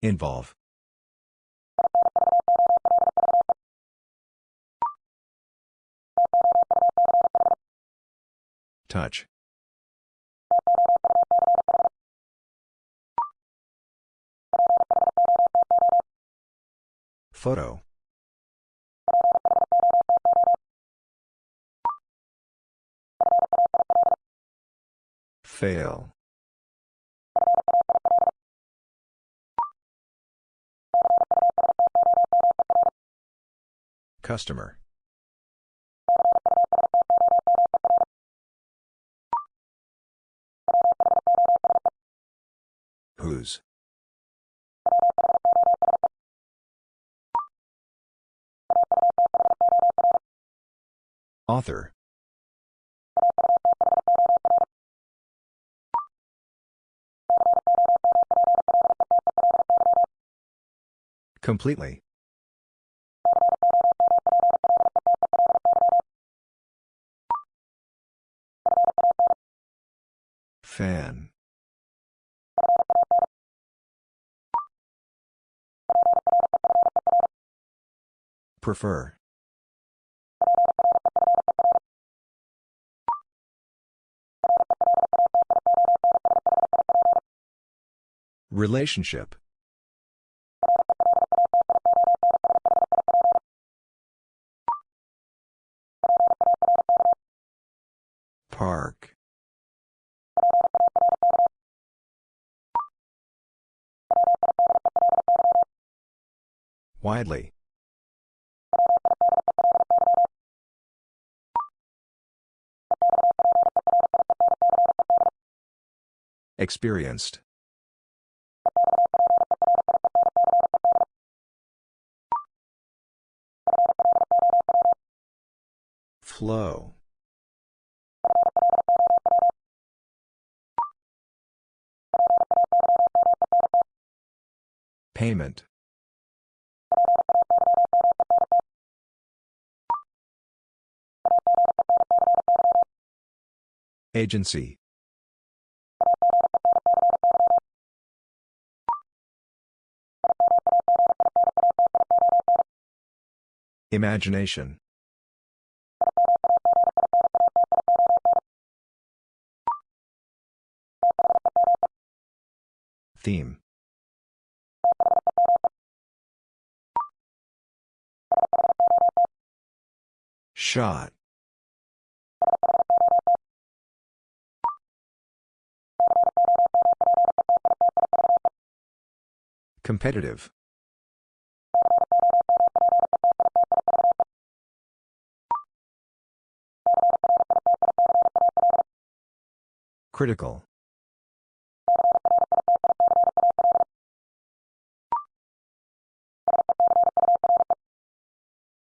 Involve. Touch. Photo. Fail. Customer. Whose? Author. Completely. Fan. Prefer. Relationship. Park. Widely. Experienced. Flow. Payment. Agency. Imagination. Theme. Shot. Competitive. Critical.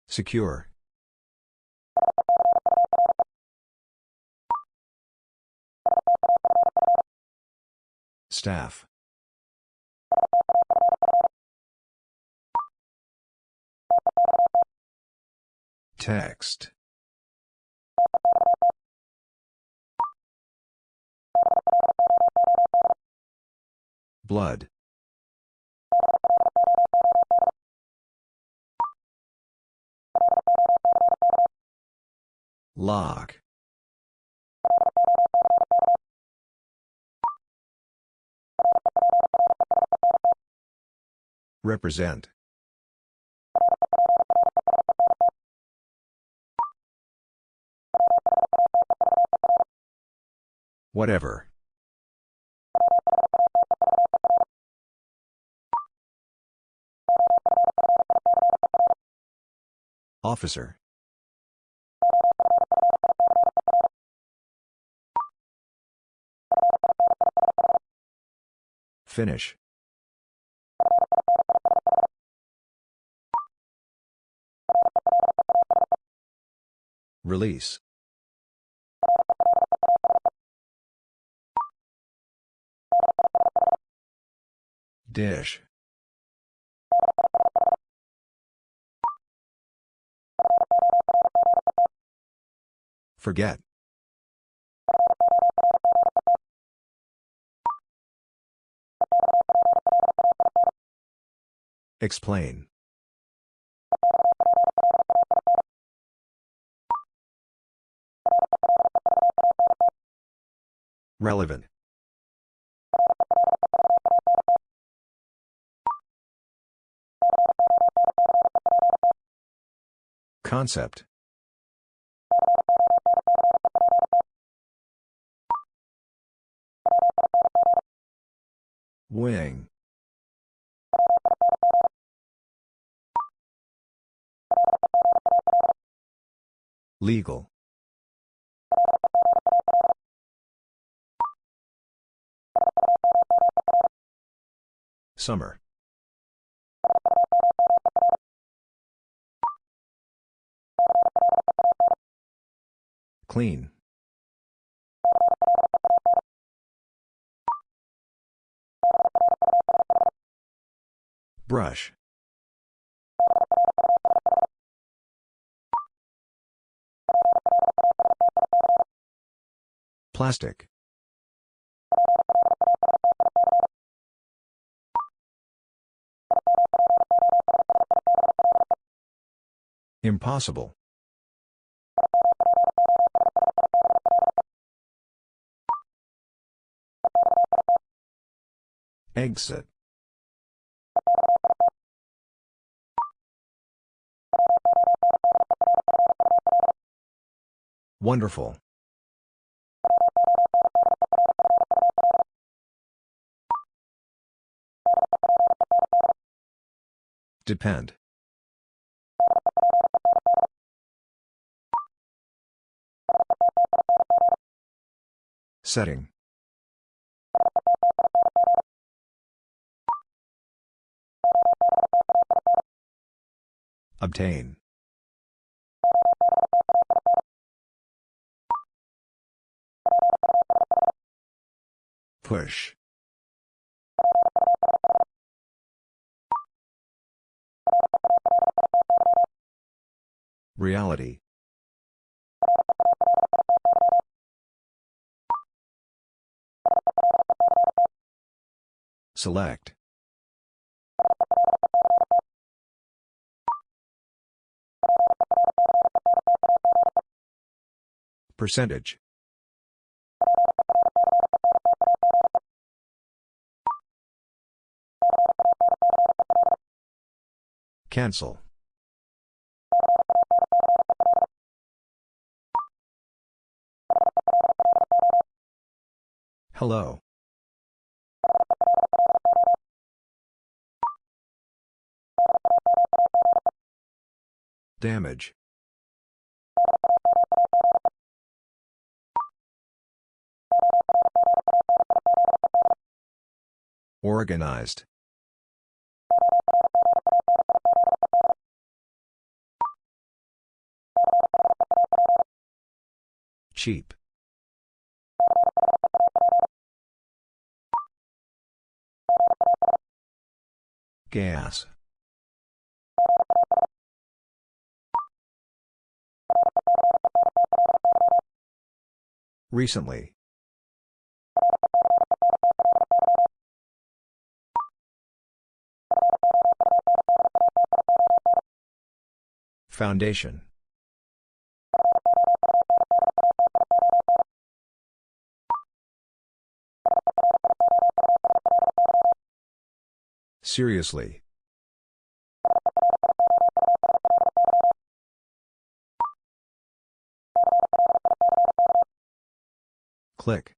Secure. Staff. Text. Blood. Lock. Represent. Whatever. Officer. Finish. Release. Dish. Forget. Explain. Relevant. Concept. Wing. Legal. Summer. Clean. Brush. Plastic. Impossible. Exit. Wonderful. Depend. Setting. Obtain. Push. Reality. Select. Percentage. Cancel. Hello. Damage. Organized. Cheap. Gas. Recently. Foundation. Seriously. Click.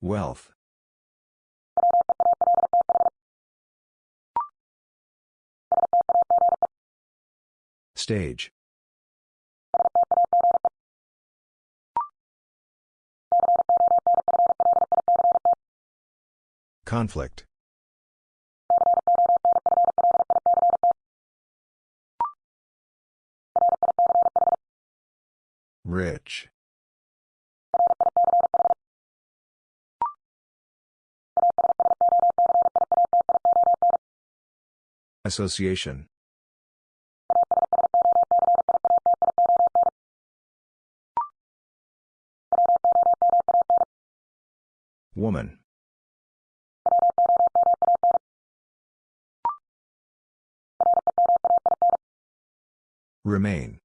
Wealth. Stage. Conflict. Rich. Association. Woman. Remain.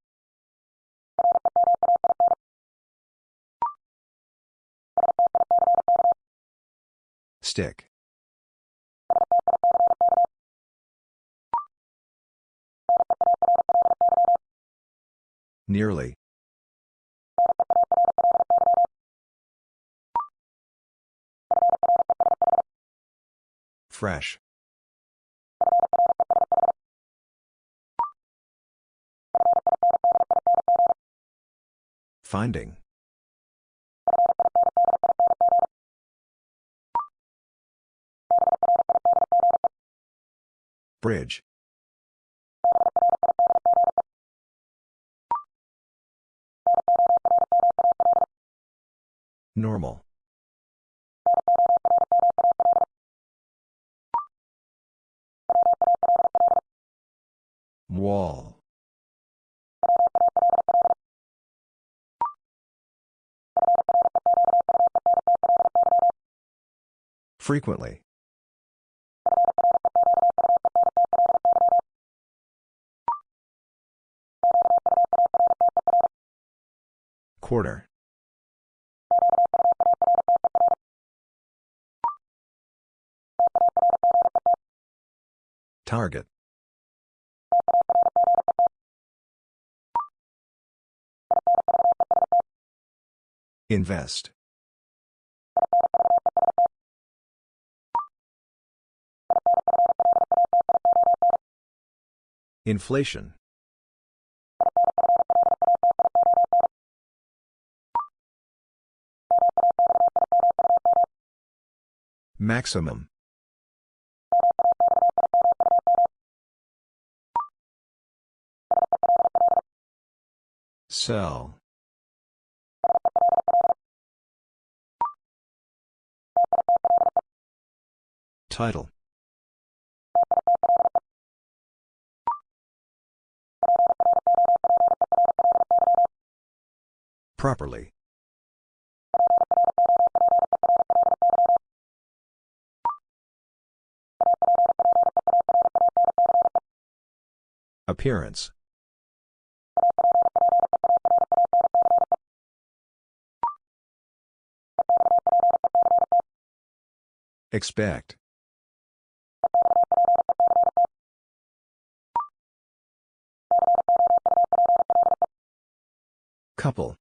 Stick. Nearly. Fresh. Finding. Bridge. Normal. Wall. Frequently. Quarter. Target. Invest. Inflation. Maximum. Sell. Title. Properly. Appearance. Expect. Couple.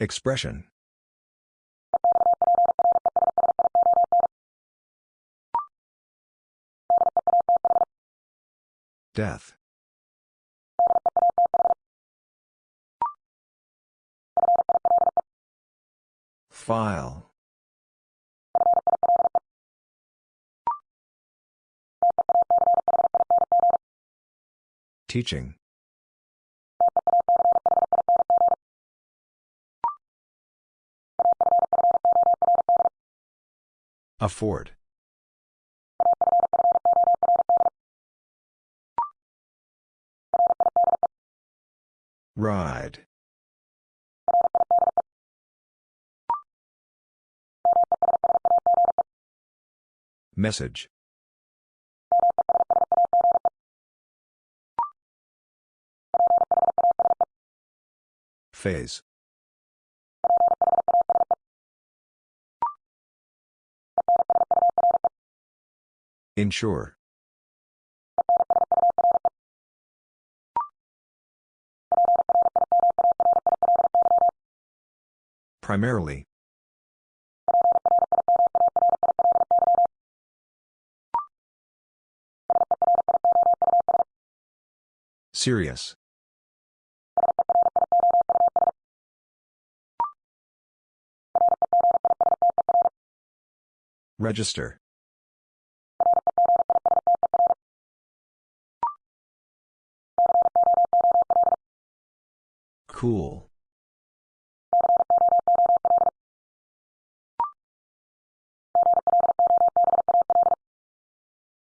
Expression. Death. File. Teaching. Afford. Ride. Message. Phase. Ensure. Primarily. Serious. Register. Cool.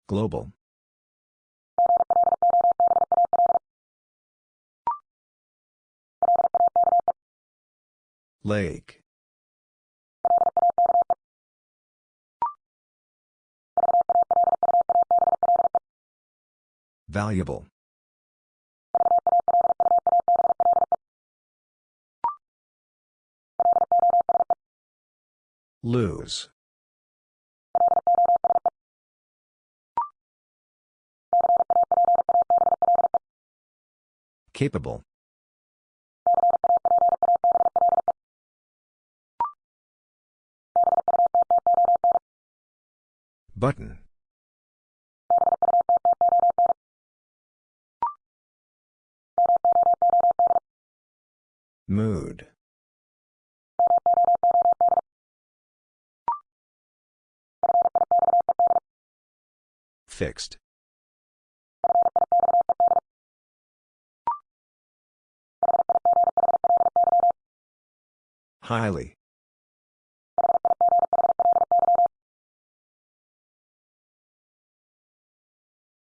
Global. Lake. Valuable. Lose. Capable. Button. Mood. Fixed. Highly.